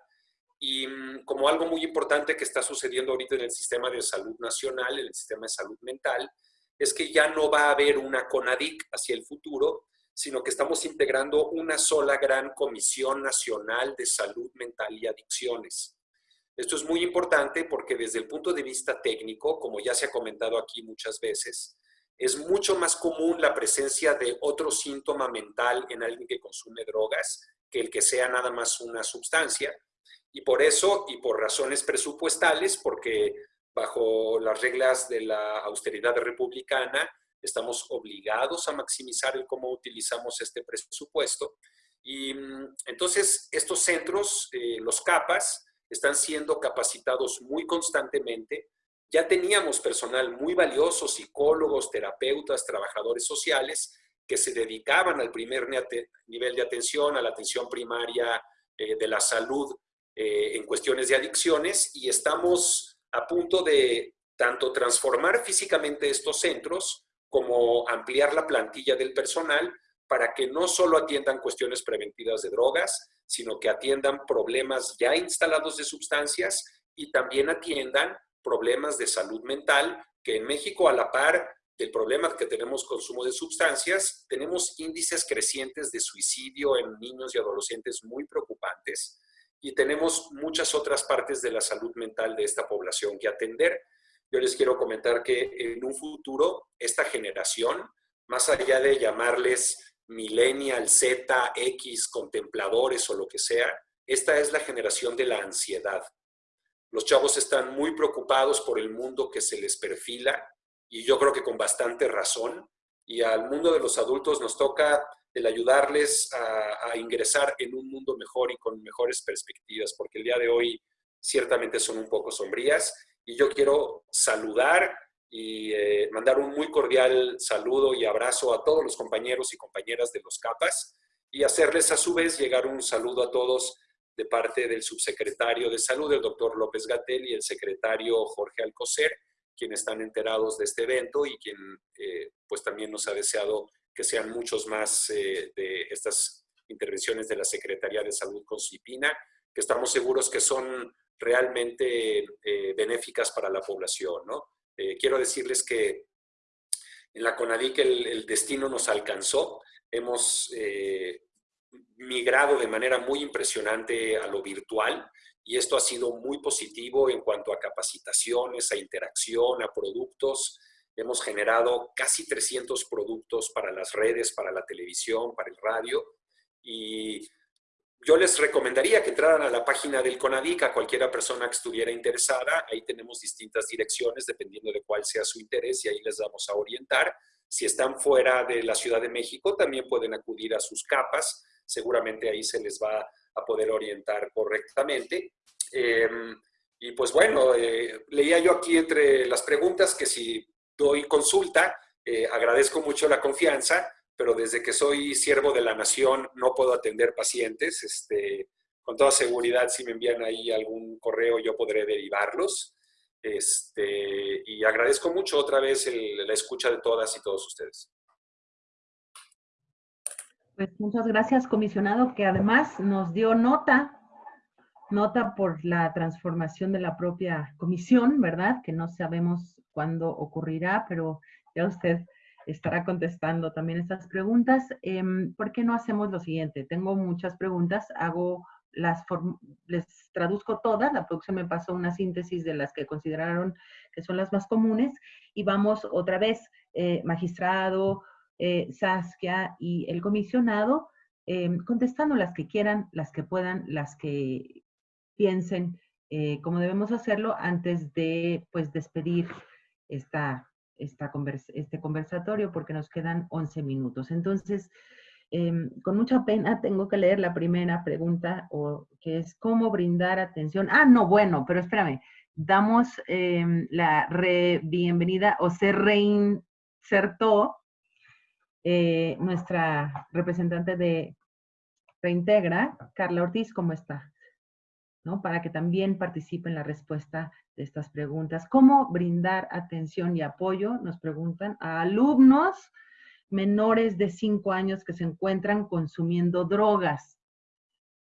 y mm, como algo muy importante que está sucediendo ahorita en el sistema de salud nacional, en el sistema de salud mental, es que ya no va a haber una CONADIC hacia el futuro, sino que estamos integrando una sola gran Comisión Nacional de Salud Mental y Adicciones. Esto es muy importante porque desde el punto de vista técnico, como ya se ha comentado aquí muchas veces, es mucho más común la presencia de otro síntoma mental en alguien que consume drogas que el que sea nada más una sustancia. Y por eso, y por razones presupuestales, porque bajo las reglas de la austeridad republicana, estamos obligados a maximizar el cómo utilizamos este presupuesto. Y mm, entonces, estos centros, eh, los CAPAS, están siendo capacitados muy constantemente. Ya teníamos personal muy valioso, psicólogos, terapeutas, trabajadores sociales, que se dedicaban al primer nivel de atención, a la atención primaria eh, de la salud eh, en cuestiones de adicciones y estamos a punto de tanto transformar físicamente estos centros como ampliar la plantilla del personal para que no solo atiendan cuestiones preventivas de drogas, sino que atiendan problemas ya instalados de sustancias y también atiendan problemas de salud mental, que en México a la par del problema que tenemos consumo de sustancias, tenemos índices crecientes de suicidio en niños y adolescentes muy preocupantes y tenemos muchas otras partes de la salud mental de esta población que atender. Yo les quiero comentar que en un futuro esta generación, más allá de llamarles millennial, Z, X, contempladores o lo que sea, esta es la generación de la ansiedad. Los chavos están muy preocupados por el mundo que se les perfila, y yo creo que con bastante razón. Y al mundo de los adultos nos toca el ayudarles a, ingresar en un mundo mejor y con mejores perspectivas, porque el día de hoy ciertamente son un poco sombrías. Y yo quiero saludar y eh, mandar un muy cordial saludo y abrazo a todos los compañeros y compañeras de los CAPAS y hacerles a su vez llegar un saludo a todos de parte del subsecretario de Salud, el doctor López Gatel, y el secretario Jorge Alcocer, quienes están enterados de este evento y quien eh, pues también nos ha deseado que sean muchos más eh, de estas intervenciones de la Secretaría de Salud con CIPINA, que estamos seguros que son realmente eh, benéficas para la población. ¿no? quiero decirles que en la CONADIC el, el destino nos alcanzó. Hemos migrado de manera muy impresionante a lo virtual y esto ha sido muy positivo en cuanto a capacitaciones, a interacción, a productos. Hemos generado casi 300 productos para las redes, para la televisión, para el radio y yo les recomendaría que entraran a la página del CONADIC a cualquiera persona que estuviera interesada. Ahí tenemos distintas direcciones dependiendo de cuál sea su interés y ahí les vamos a orientar. Si están fuera de la Ciudad de México, también pueden acudir a sus capas. Seguramente ahí se les va a poder orientar correctamente. Em, y pues bueno, eh, leía yo aquí entre las preguntas que si doy consulta, eh, agradezco mucho la confianza, pero desde que soy siervo de la nación no puedo atender pacientes. Este, con toda seguridad, si me envían ahí algún correo, yo podré derivarlos. Este, y agradezco mucho otra vez la escucha de todas y todos ustedes. Pues muchas gracias, comisionado, que además nos dio nota nota por la transformación de la propia comisión, ¿verdad? Que no sabemos cuándo ocurrirá, pero ya usted estará contestando también estas preguntas. Em, ¿Por qué no hacemos lo siguiente? Tengo muchas preguntas, hago las les traduzco todas, la producción me pasó una síntesis de las que consideraron que son las más comunes y vamos otra vez, eh, magistrado, eh, Saskia y el comisionado, em, contestando las que quieran, las que puedan, las que piensen eh, cómo debemos hacerlo antes de pues despedir esta, esta este conversatorio porque nos quedan 11 minutos. Entonces, em, con mucha pena tengo que leer la primera pregunta, o, que es ¿cómo brindar atención? Ah, no, bueno, pero espérame. Damos em, la re bienvenida o se reinsertó eh, nuestra representante de Reintegra, Carla Ortiz, ¿cómo está? Para que también participe en la respuesta de estas preguntas. ¿Cómo brindar atención y apoyo? Nos preguntan a alumnos menores de 5 años que se encuentran consumiendo drogas.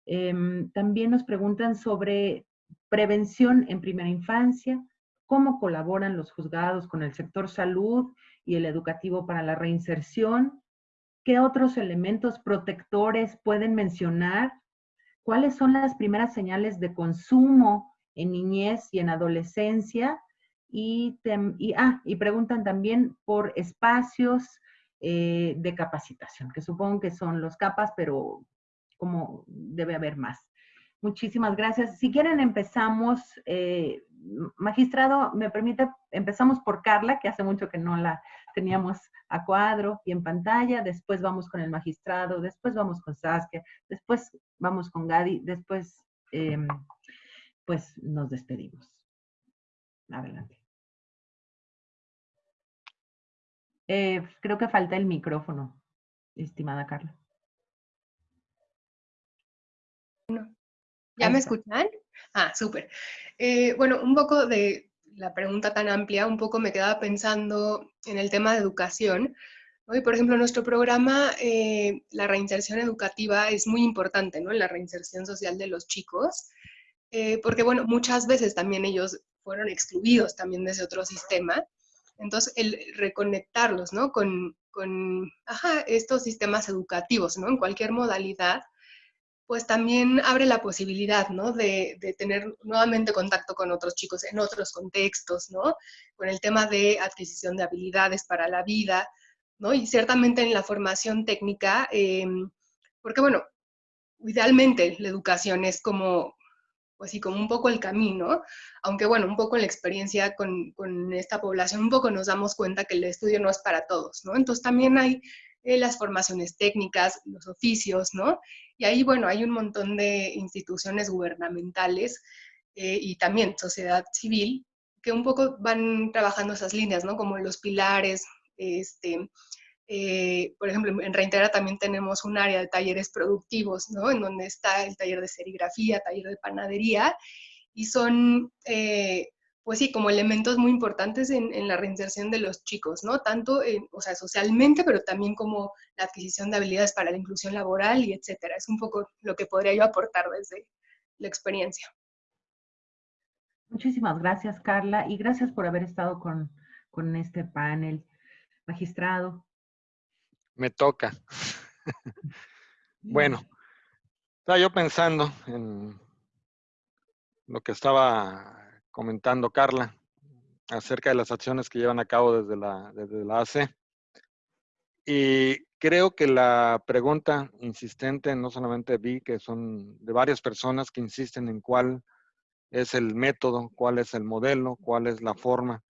Em, también nos preguntan sobre prevención en primera infancia, cómo colaboran los juzgados con el sector salud y el educativo para la reinserción, qué otros elementos protectores pueden mencionar cuáles son las primeras señales de consumo en niñez y en adolescencia. Y, ah, y preguntan también por espacios eh, de capacitación, que supongo que son los capas, pero como debe haber más. Muchísimas gracias. Si quieren empezamos, eh, magistrado, me permite, empezamos por Carla, que hace mucho que no la teníamos a cuadro y en pantalla, después vamos con el magistrado, después vamos con Saskia, después vamos con Gadi, después em, pues nos despedimos. Adelante. Eh, creo que falta el micrófono, estimada Carla. ¿Ya me escuchan? Ah, súper. Eh, bueno, un poco de la pregunta tan amplia, un poco me quedaba pensando en el tema de educación. Hoy, por ejemplo, nuestro programa, eh, la reinserción educativa es muy importante, ¿no? En la reinserción social de los chicos, eh, porque, bueno, muchas veces también ellos fueron excluidos también de ese otro sistema. Entonces, el reconectarlos, ¿no? Con, estos sistemas educativos, ¿no? En cualquier modalidad, pues también abre la posibilidad, ¿no? De, de, tener nuevamente contacto con otros chicos en otros contextos, ¿no? Con el tema de adquisición de habilidades para la vida, ¿no? Y ciertamente en la formación técnica, em, porque bueno, idealmente la educación es como, pues sí, como un poco el camino, aunque bueno, un poco en la experiencia con, con, esta población, un poco nos damos cuenta que el estudio no es para todos, ¿no? Entonces también hay eh, las formaciones técnicas, los oficios, ¿no? Y ahí, bueno, hay un montón de instituciones gubernamentales eh, y también sociedad civil que un poco van trabajando esas líneas, ¿no? Como los pilares, este, eh, por ejemplo, en Reintegra también tenemos un área de talleres productivos, ¿no? En donde está el taller de serigrafía, taller de panadería, y son, eh, pues sí, como elementos muy importantes en, la reinserción de los chicos, ¿no? Tanto, o sea, socialmente, pero también como la adquisición de habilidades para la inclusión laboral y etcétera. Es un poco lo que podría yo aportar desde la experiencia. Muchísimas gracias, Carla, y gracias por haber estado con, con este panel. Magistrado. Me toca. bueno, estaba yo pensando en lo que estaba comentando Carla acerca de las acciones que llevan a cabo desde la, desde la AC. Y creo que la pregunta insistente, no solamente vi que son de varias personas que insisten en cuál es el método, cuál es el modelo, cuál es la forma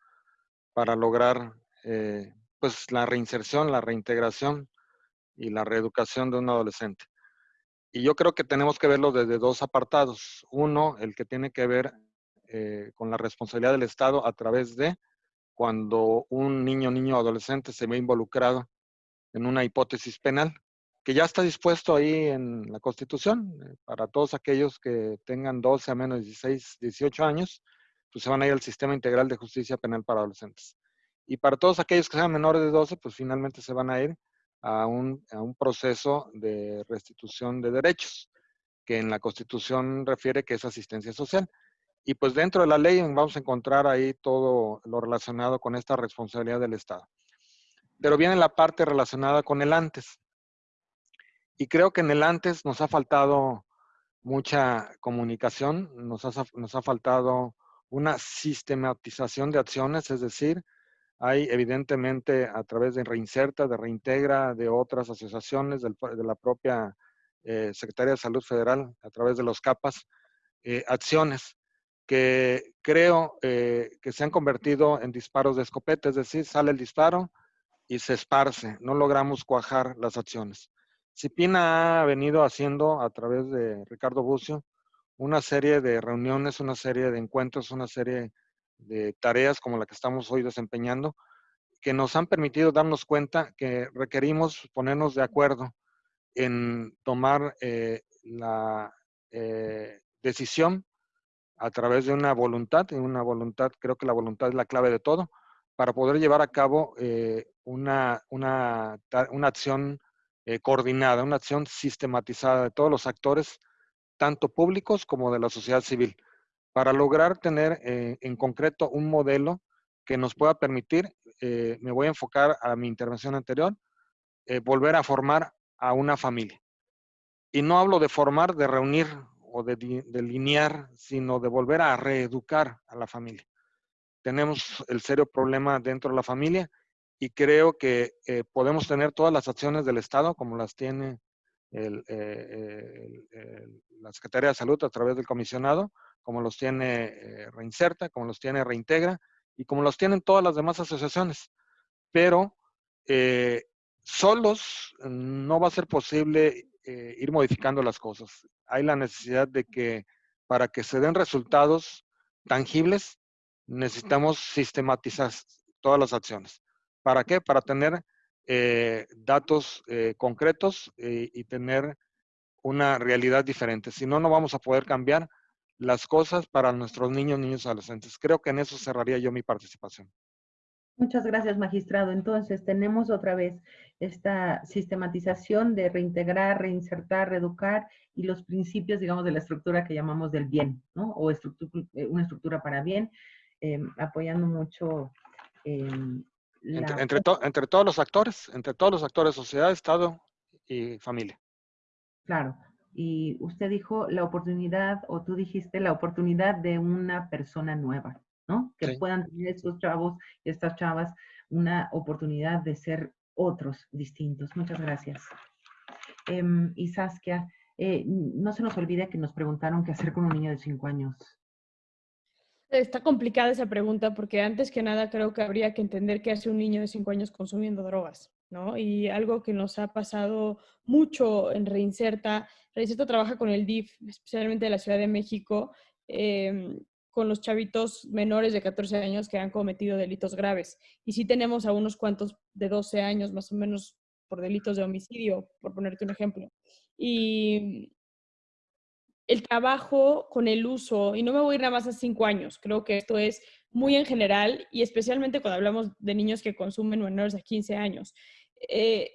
para lograr eh, pues la reinserción, la reintegración y la reeducación de un adolescente. Y yo creo que tenemos que verlo desde dos apartados. Uno, el que tiene que ver eh, con la responsabilidad del Estado a través de cuando un niño, niño, adolescente se ve involucrado en una hipótesis penal, que ya está dispuesto ahí en la Constitución, eh, para todos aquellos que tengan 12 a menos de 16, 18 años, pues se van a ir al Sistema Integral de Justicia Penal para Adolescentes. Y para todos aquellos que sean menores de 12, pues finalmente se van a ir a un, a un proceso de restitución de derechos, que en la Constitución refiere que es asistencia social. Y pues dentro de la ley vamos a encontrar ahí todo lo relacionado con esta responsabilidad del Estado. Pero viene la parte relacionada con el antes. Y creo que en el antes nos ha faltado mucha comunicación, nos ha, nos ha faltado una sistematización de acciones, es decir, hay evidentemente a través de Reinserta, de Reintegra, de otras asociaciones, de la propia eh, Secretaría de Salud Federal, a través de los CAPAS, eh, acciones que creo eh, que se han convertido en disparos de escopeta, es decir, sale el disparo y se esparce, no logramos cuajar las acciones. Cipina ha venido haciendo a través de Ricardo Bucio una serie de reuniones, una serie de encuentros, una serie de tareas como la que estamos hoy desempeñando, que nos han permitido darnos cuenta que requerimos ponernos de acuerdo en tomar eh, la eh, decisión a través de una voluntad, y una voluntad, creo que la voluntad es la clave de todo, para poder llevar a cabo eh, una, una, una, acción coordinada, una acción sistematizada de todos los actores, tanto públicos como de la sociedad civil para lograr tener eh, en concreto un modelo que nos pueda permitir, eh, me voy a enfocar a mi intervención anterior, eh, volver a formar a una familia. Y no hablo de formar, de reunir o de delinear, sino de volver a reeducar a la familia. Tenemos el serio problema dentro de la familia y creo que podemos tener todas las acciones del Estado, como las tiene la Secretaría de Salud a través del comisionado, como los tiene eh, Reinserta, como los tiene Reintegra y como los tienen todas las demás asociaciones. Pero eh, solos no va a ser posible eh, ir modificando las cosas. Hay la necesidad de que para que se den resultados tangibles, necesitamos sistematizar todas las acciones. ¿Para qué? Para tener datos concretos y tener una realidad diferente. Si no, no vamos a poder cambiar las cosas para nuestros niños, niños adolescentes. Creo que en eso cerraría yo mi participación. Muchas gracias, magistrado. Entonces, tenemos otra vez esta sistematización de reintegrar, reinsertar, reeducar y los principios, digamos, de la estructura que llamamos del bien, ¿no? O eh, una estructura para bien, em, apoyando mucho Em, entre, entre, todos los actores, entre todos los actores, sociedad, Estado y familia. Claro. Y usted dijo la oportunidad, o tú dijiste la oportunidad de una persona nueva, ¿no? Que puedan tener estos chavos, estas chavas, una oportunidad de ser otros distintos. Muchas gracias. Em, y Saskia, eh, no se nos olvide que nos preguntaron qué hacer con un niño de cinco años. Está complicada esa pregunta porque antes que nada creo que habría que entender qué hace un niño de cinco años consumiendo drogas, ¿no? Y algo que nos ha pasado mucho en Reinserta, Reinserta trabaja con el DIF, especialmente de la Ciudad de México, em, con los chavitos menores de 14 años que han cometido delitos graves. Y sí tenemos a unos cuantos de 12 años más o menos por delitos de homicidio, por ponerte un ejemplo. Y el trabajo con el uso, y no me voy a ir nada más a cinco años, creo que esto es muy en general y especialmente cuando hablamos de niños que consumen menores de 15 años. Eh,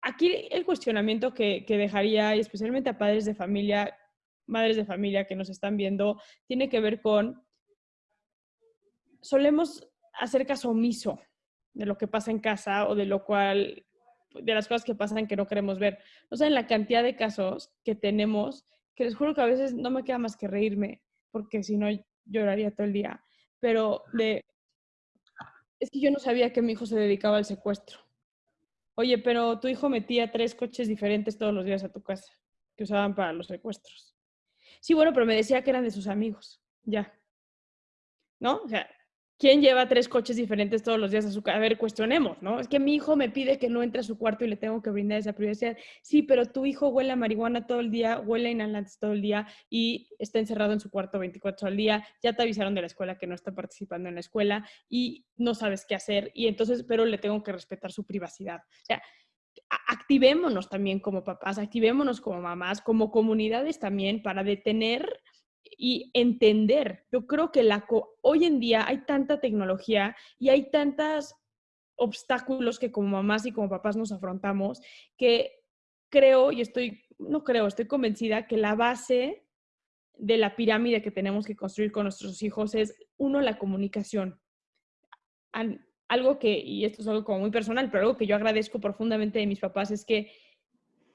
aquí el cuestionamiento que, que dejaría, y especialmente a padres de familia, madres de familia que nos están viendo, tiene que ver con, solemos hacer caso omiso de lo que pasa en casa o de lo cual, de las cosas que pasan que no queremos ver. O sea, en la cantidad de casos que tenemos que les juro que a veces no me queda más que reírme, porque si no lloraría todo el día. Pero de, es que yo no sabía que mi hijo se dedicaba al secuestro. Oye, pero tu hijo metía tres coches diferentes todos los días a tu casa, que usaban para los secuestros. Sí, bueno, pero me decía que eran de sus amigos, ya. ¿No? O sea, ¿Quién lleva tres coches diferentes todos los días a su casa? A ver, cuestionemos, ¿no? Es que mi hijo me pide que no entre a su cuarto y le tengo que brindar esa privacidad. Sí, pero tu hijo huele a marihuana todo el día, huele a inhalantes todo el día y está encerrado en su cuarto 24 al día. Ya te avisaron de la escuela que no está participando en la escuela y no sabes qué hacer. Y entonces, pero le tengo que respetar su privacidad. O sea, activémonos también como papás, activémonos como mamás, como comunidades también para detener y entender. Yo creo que la hoy en día hay tanta tecnología y hay tantos obstáculos que como mamás y como papás nos afrontamos que creo y estoy, no creo, estoy convencida que la base de la pirámide que tenemos que construir con nuestros hijos es, uno, la comunicación. Algo que, y esto es algo como muy personal, pero algo que yo agradezco profundamente de mis papás es que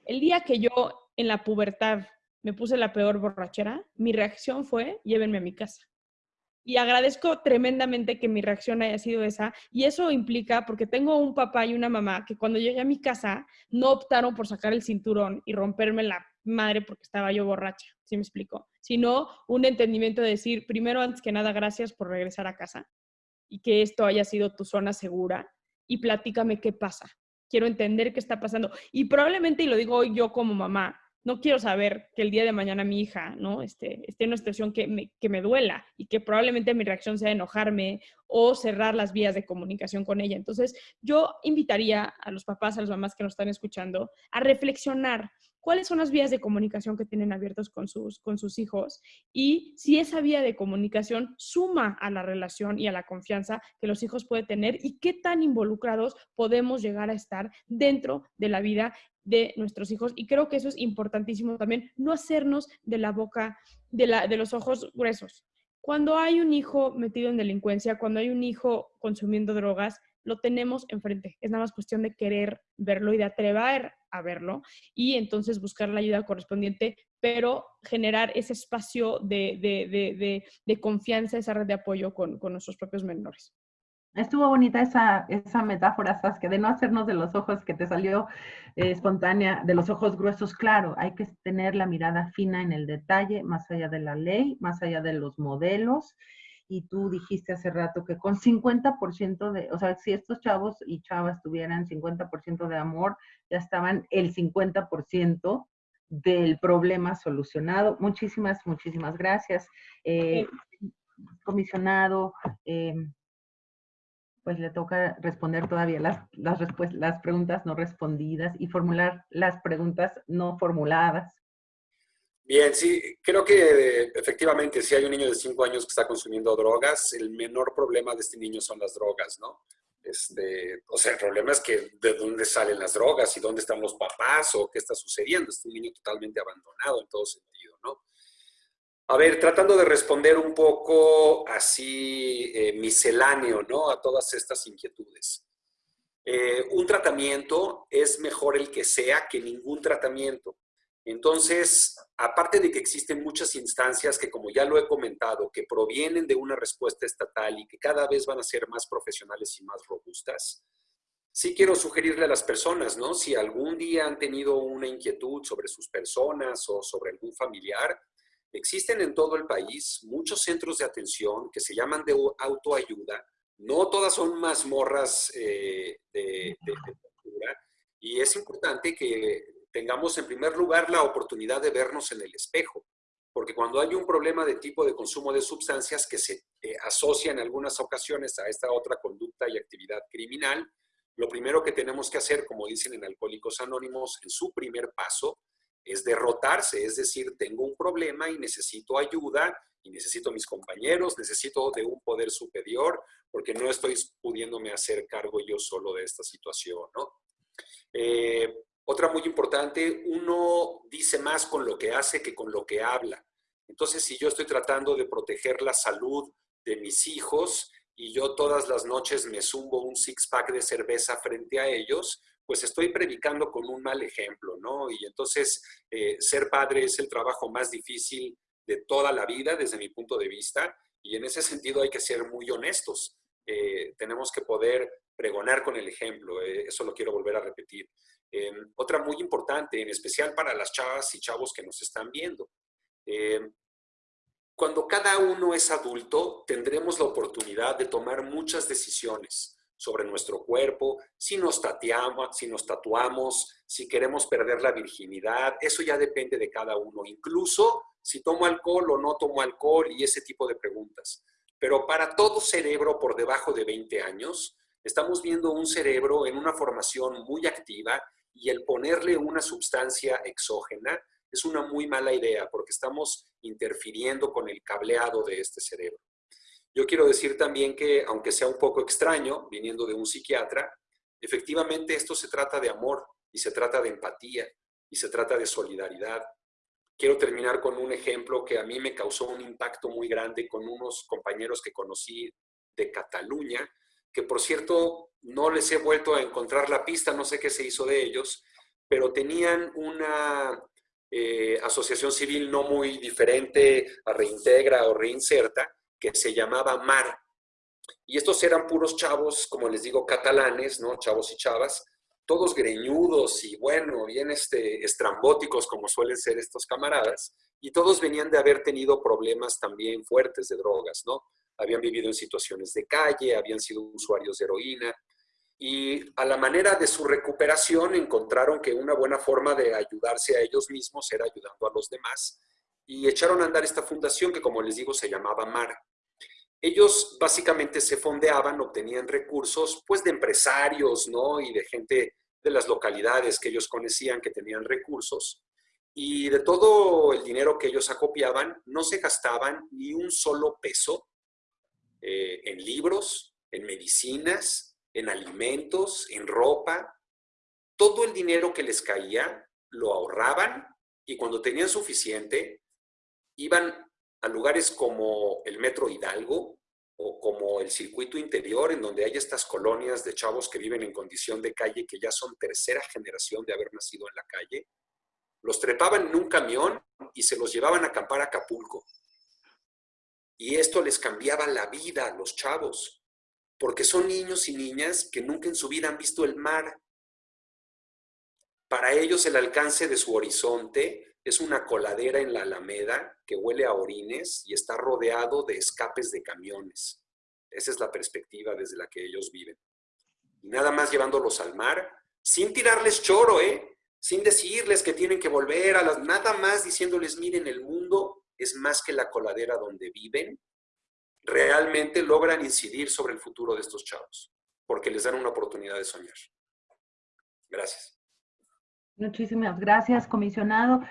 el día que yo en la pubertad me puse la peor borrachera, mi reacción fue, llévenme a mi casa. Y agradezco tremendamente que mi reacción haya sido esa. Y eso implica, porque tengo un papá y una mamá que cuando llegué a mi casa no optaron por sacar el cinturón y romperme la madre porque estaba yo borracha, ¿sí me explico? Sino un entendimiento de decir, primero, antes que nada, gracias por regresar a casa y que esto haya sido tu zona segura y platícame qué pasa. Quiero entender qué está pasando. Y probablemente, y lo digo yo como mamá, no quiero saber que el día de mañana mi hija ¿no? este, esté en una situación que me, que me duela y que probablemente mi reacción sea enojarme o cerrar las vías de comunicación con ella. Entonces, yo invitaría a los papás, a las mamás que nos están escuchando, a reflexionar cuáles son las vías de comunicación que tienen abiertos con sus, con sus hijos y si esa vía de comunicación suma a la relación y a la confianza que los hijos pueden tener y qué tan involucrados podemos llegar a estar dentro de la vida de nuestros hijos. Y creo que eso es importantísimo también, no hacernos de la boca, de, la, de los ojos gruesos. Cuando hay un hijo metido en delincuencia, cuando hay un hijo consumiendo drogas, lo tenemos enfrente. Es nada más cuestión de querer verlo y de atrever a verlo y entonces buscar la ayuda correspondiente, pero generar ese espacio de, de, de, confianza, esa red de apoyo con, con nuestros propios menores. Estuvo bonita esa, esa metáfora, Saskia, de no hacernos de los ojos que te salió eh, espontánea, de los ojos gruesos. Claro, hay que tener la mirada fina en el detalle, más allá de la ley, más allá de los modelos. Y tú dijiste hace rato que con 50% de, o sea, si estos chavos y chavas tuvieran 50% de amor, ya estaban el 50% del problema solucionado. Muchísimas, muchísimas gracias. Eh, comisionado, eh, pues le toca responder todavía las, las, las preguntas no respondidas y formular las preguntas no formuladas. Bien, sí, creo que efectivamente si hay un niño de 5 años que está consumiendo drogas, el menor problema de este niño son las drogas, ¿no? Este, o sea, el problema es que de dónde salen las drogas y dónde están los papás o qué está sucediendo. Es un niño totalmente abandonado en todo sentido, ¿no? A ver, tratando de responder un poco así eh, misceláneo, ¿no? A todas estas inquietudes. Eh, un tratamiento es mejor el que sea que ningún tratamiento. Entonces, aparte de que existen muchas instancias que, como ya lo he comentado, que provienen de una respuesta estatal y que cada vez van a ser más profesionales y más robustas, sí quiero sugerirle a las personas, ¿no? Si algún día han tenido una inquietud sobre sus personas o sobre algún familiar, existen en todo el país muchos centros de atención que se llaman de autoayuda. No todas son mazmorras eh, de, de, de y es importante que tengamos en primer lugar la oportunidad de vernos en el espejo. Porque cuando hay un problema de tipo de consumo de sustancias que se eh, asocia en algunas ocasiones a esta otra conducta y actividad criminal, lo primero que tenemos que hacer, como dicen en Alcohólicos Anónimos, en su primer paso, es derrotarse, es decir, tengo un problema y necesito ayuda y necesito mis compañeros, necesito de un poder superior, porque no estoy pudiéndome hacer cargo yo solo de esta situación, ¿no? Eh, otra muy importante, uno dice más con lo que hace que con lo que habla. Entonces, si yo estoy tratando de proteger la salud de mis hijos y yo todas las noches me zumbo un six-pack de cerveza frente a ellos, pues estoy predicando con un mal ejemplo, ¿no? Y entonces, eh, ser padre es el trabajo más difícil de toda la vida, desde mi punto de vista, y en ese sentido hay que ser muy honestos. Eh, tenemos que poder pregonar con el ejemplo, eh, eso lo quiero volver a repetir. Em, otra muy importante, en especial para las chavas y chavos que nos están viendo. Em, cuando cada uno es adulto, tendremos la oportunidad de tomar muchas decisiones sobre nuestro cuerpo, si nos, tatuamos, si nos tatuamos, si queremos perder la virginidad, eso ya depende de cada uno, incluso si tomo alcohol o no tomo alcohol y ese tipo de preguntas. Pero para todo cerebro por debajo de 20 años, estamos viendo un cerebro en una formación muy activa y el ponerle una sustancia exógena es una muy mala idea porque estamos interfiriendo con el cableado de este cerebro. Yo quiero decir también que, aunque sea un poco extraño, viniendo de un psiquiatra, efectivamente esto se trata de amor y se trata de empatía y se trata de solidaridad. Quiero terminar con un ejemplo que a mí me causó un impacto muy grande con unos compañeros que conocí de Cataluña, que por cierto no les he vuelto a encontrar la pista, no sé qué se hizo de ellos, pero tenían una eh, asociación civil no muy diferente a Reintegra o Reinserta, que se llamaba MAR. Y estos eran puros chavos, como les digo, catalanes, ¿no? Chavos y chavas, todos greñudos y bueno, bien este, estrambóticos como suelen ser estos camaradas, y todos venían de haber tenido problemas también fuertes de drogas, ¿no? Habían vivido en situaciones de calle, habían sido usuarios de heroína, y a la manera de su recuperación encontraron que una buena forma de ayudarse a ellos mismos era ayudando a los demás y echaron a andar esta fundación que como les digo se llamaba MAR. Ellos básicamente se fondeaban, obtenían recursos pues de empresarios ¿no? y de gente de las localidades que ellos conocían que tenían recursos y de todo el dinero que ellos acopiaban no se gastaban ni un solo peso eh, en libros, en medicinas, en alimentos, en ropa. Todo el dinero que les caía lo ahorraban y cuando tenían suficiente iban a lugares como el Metro Hidalgo o como el circuito interior en donde hay estas colonias de chavos que viven en condición de calle que ya son tercera generación de haber nacido en la calle. Los trepaban en un camión y se los llevaban a acampar a Acapulco. Y esto les cambiaba la vida a los chavos porque son niños y niñas que nunca en su vida han visto el mar. Para ellos el alcance de su horizonte es una coladera en la alameda que huele a orines y está rodeado de escapes de camiones. Esa es la perspectiva desde la que ellos viven. Y nada más llevándolos al mar, sin tirarles choro, ¿eh? Sin decirles que tienen que volver a las... Nada más diciéndoles, miren, el mundo es más que la coladera donde viven realmente logran incidir sobre el futuro de estos chavos, porque les dan una oportunidad de soñar. Gracias. Muchísimas gracias, comisionado.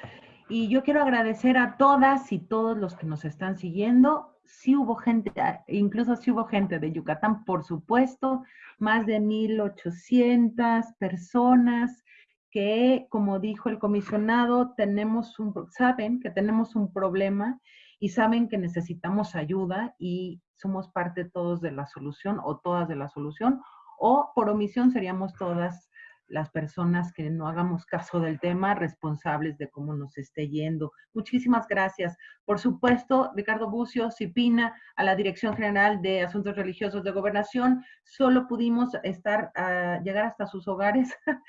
Y yo quiero agradecer a todas y todos los que nos están siguiendo. Sí hubo gente, incluso sí hubo gente de Yucatán, por supuesto, más de 1.800 personas que, como dijo el comisionado, tenemos un, saben que tenemos un problema y saben que necesitamos ayuda y somos parte todos de la solución o todas de la solución o por omisión seríamos todas las personas que no hagamos caso del tema, responsables de cómo nos esté yendo. Muchísimas gracias. Por supuesto, Ricardo Bucio, Cipina, a la Dirección General de Asuntos Religiosos de Gobernación, solo pudimos estar, ah, llegar hasta sus hogares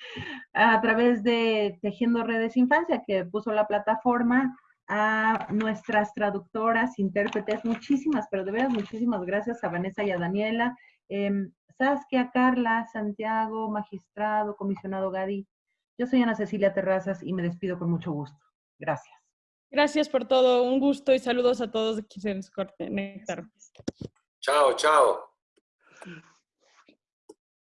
a través de Tejiendo Redes Infancia, que puso la plataforma a nuestras traductoras, intérpretes, muchísimas, pero de veras muchísimas gracias a Vanessa y a Daniela. Em, Saskia, Carla, Santiago, magistrado, comisionado Gadi. Yo soy Ana Cecilia Terrazas y me despido con mucho gusto. Gracias. Gracias por todo. Un gusto y saludos a todos quienes conectaron. Chao, chao.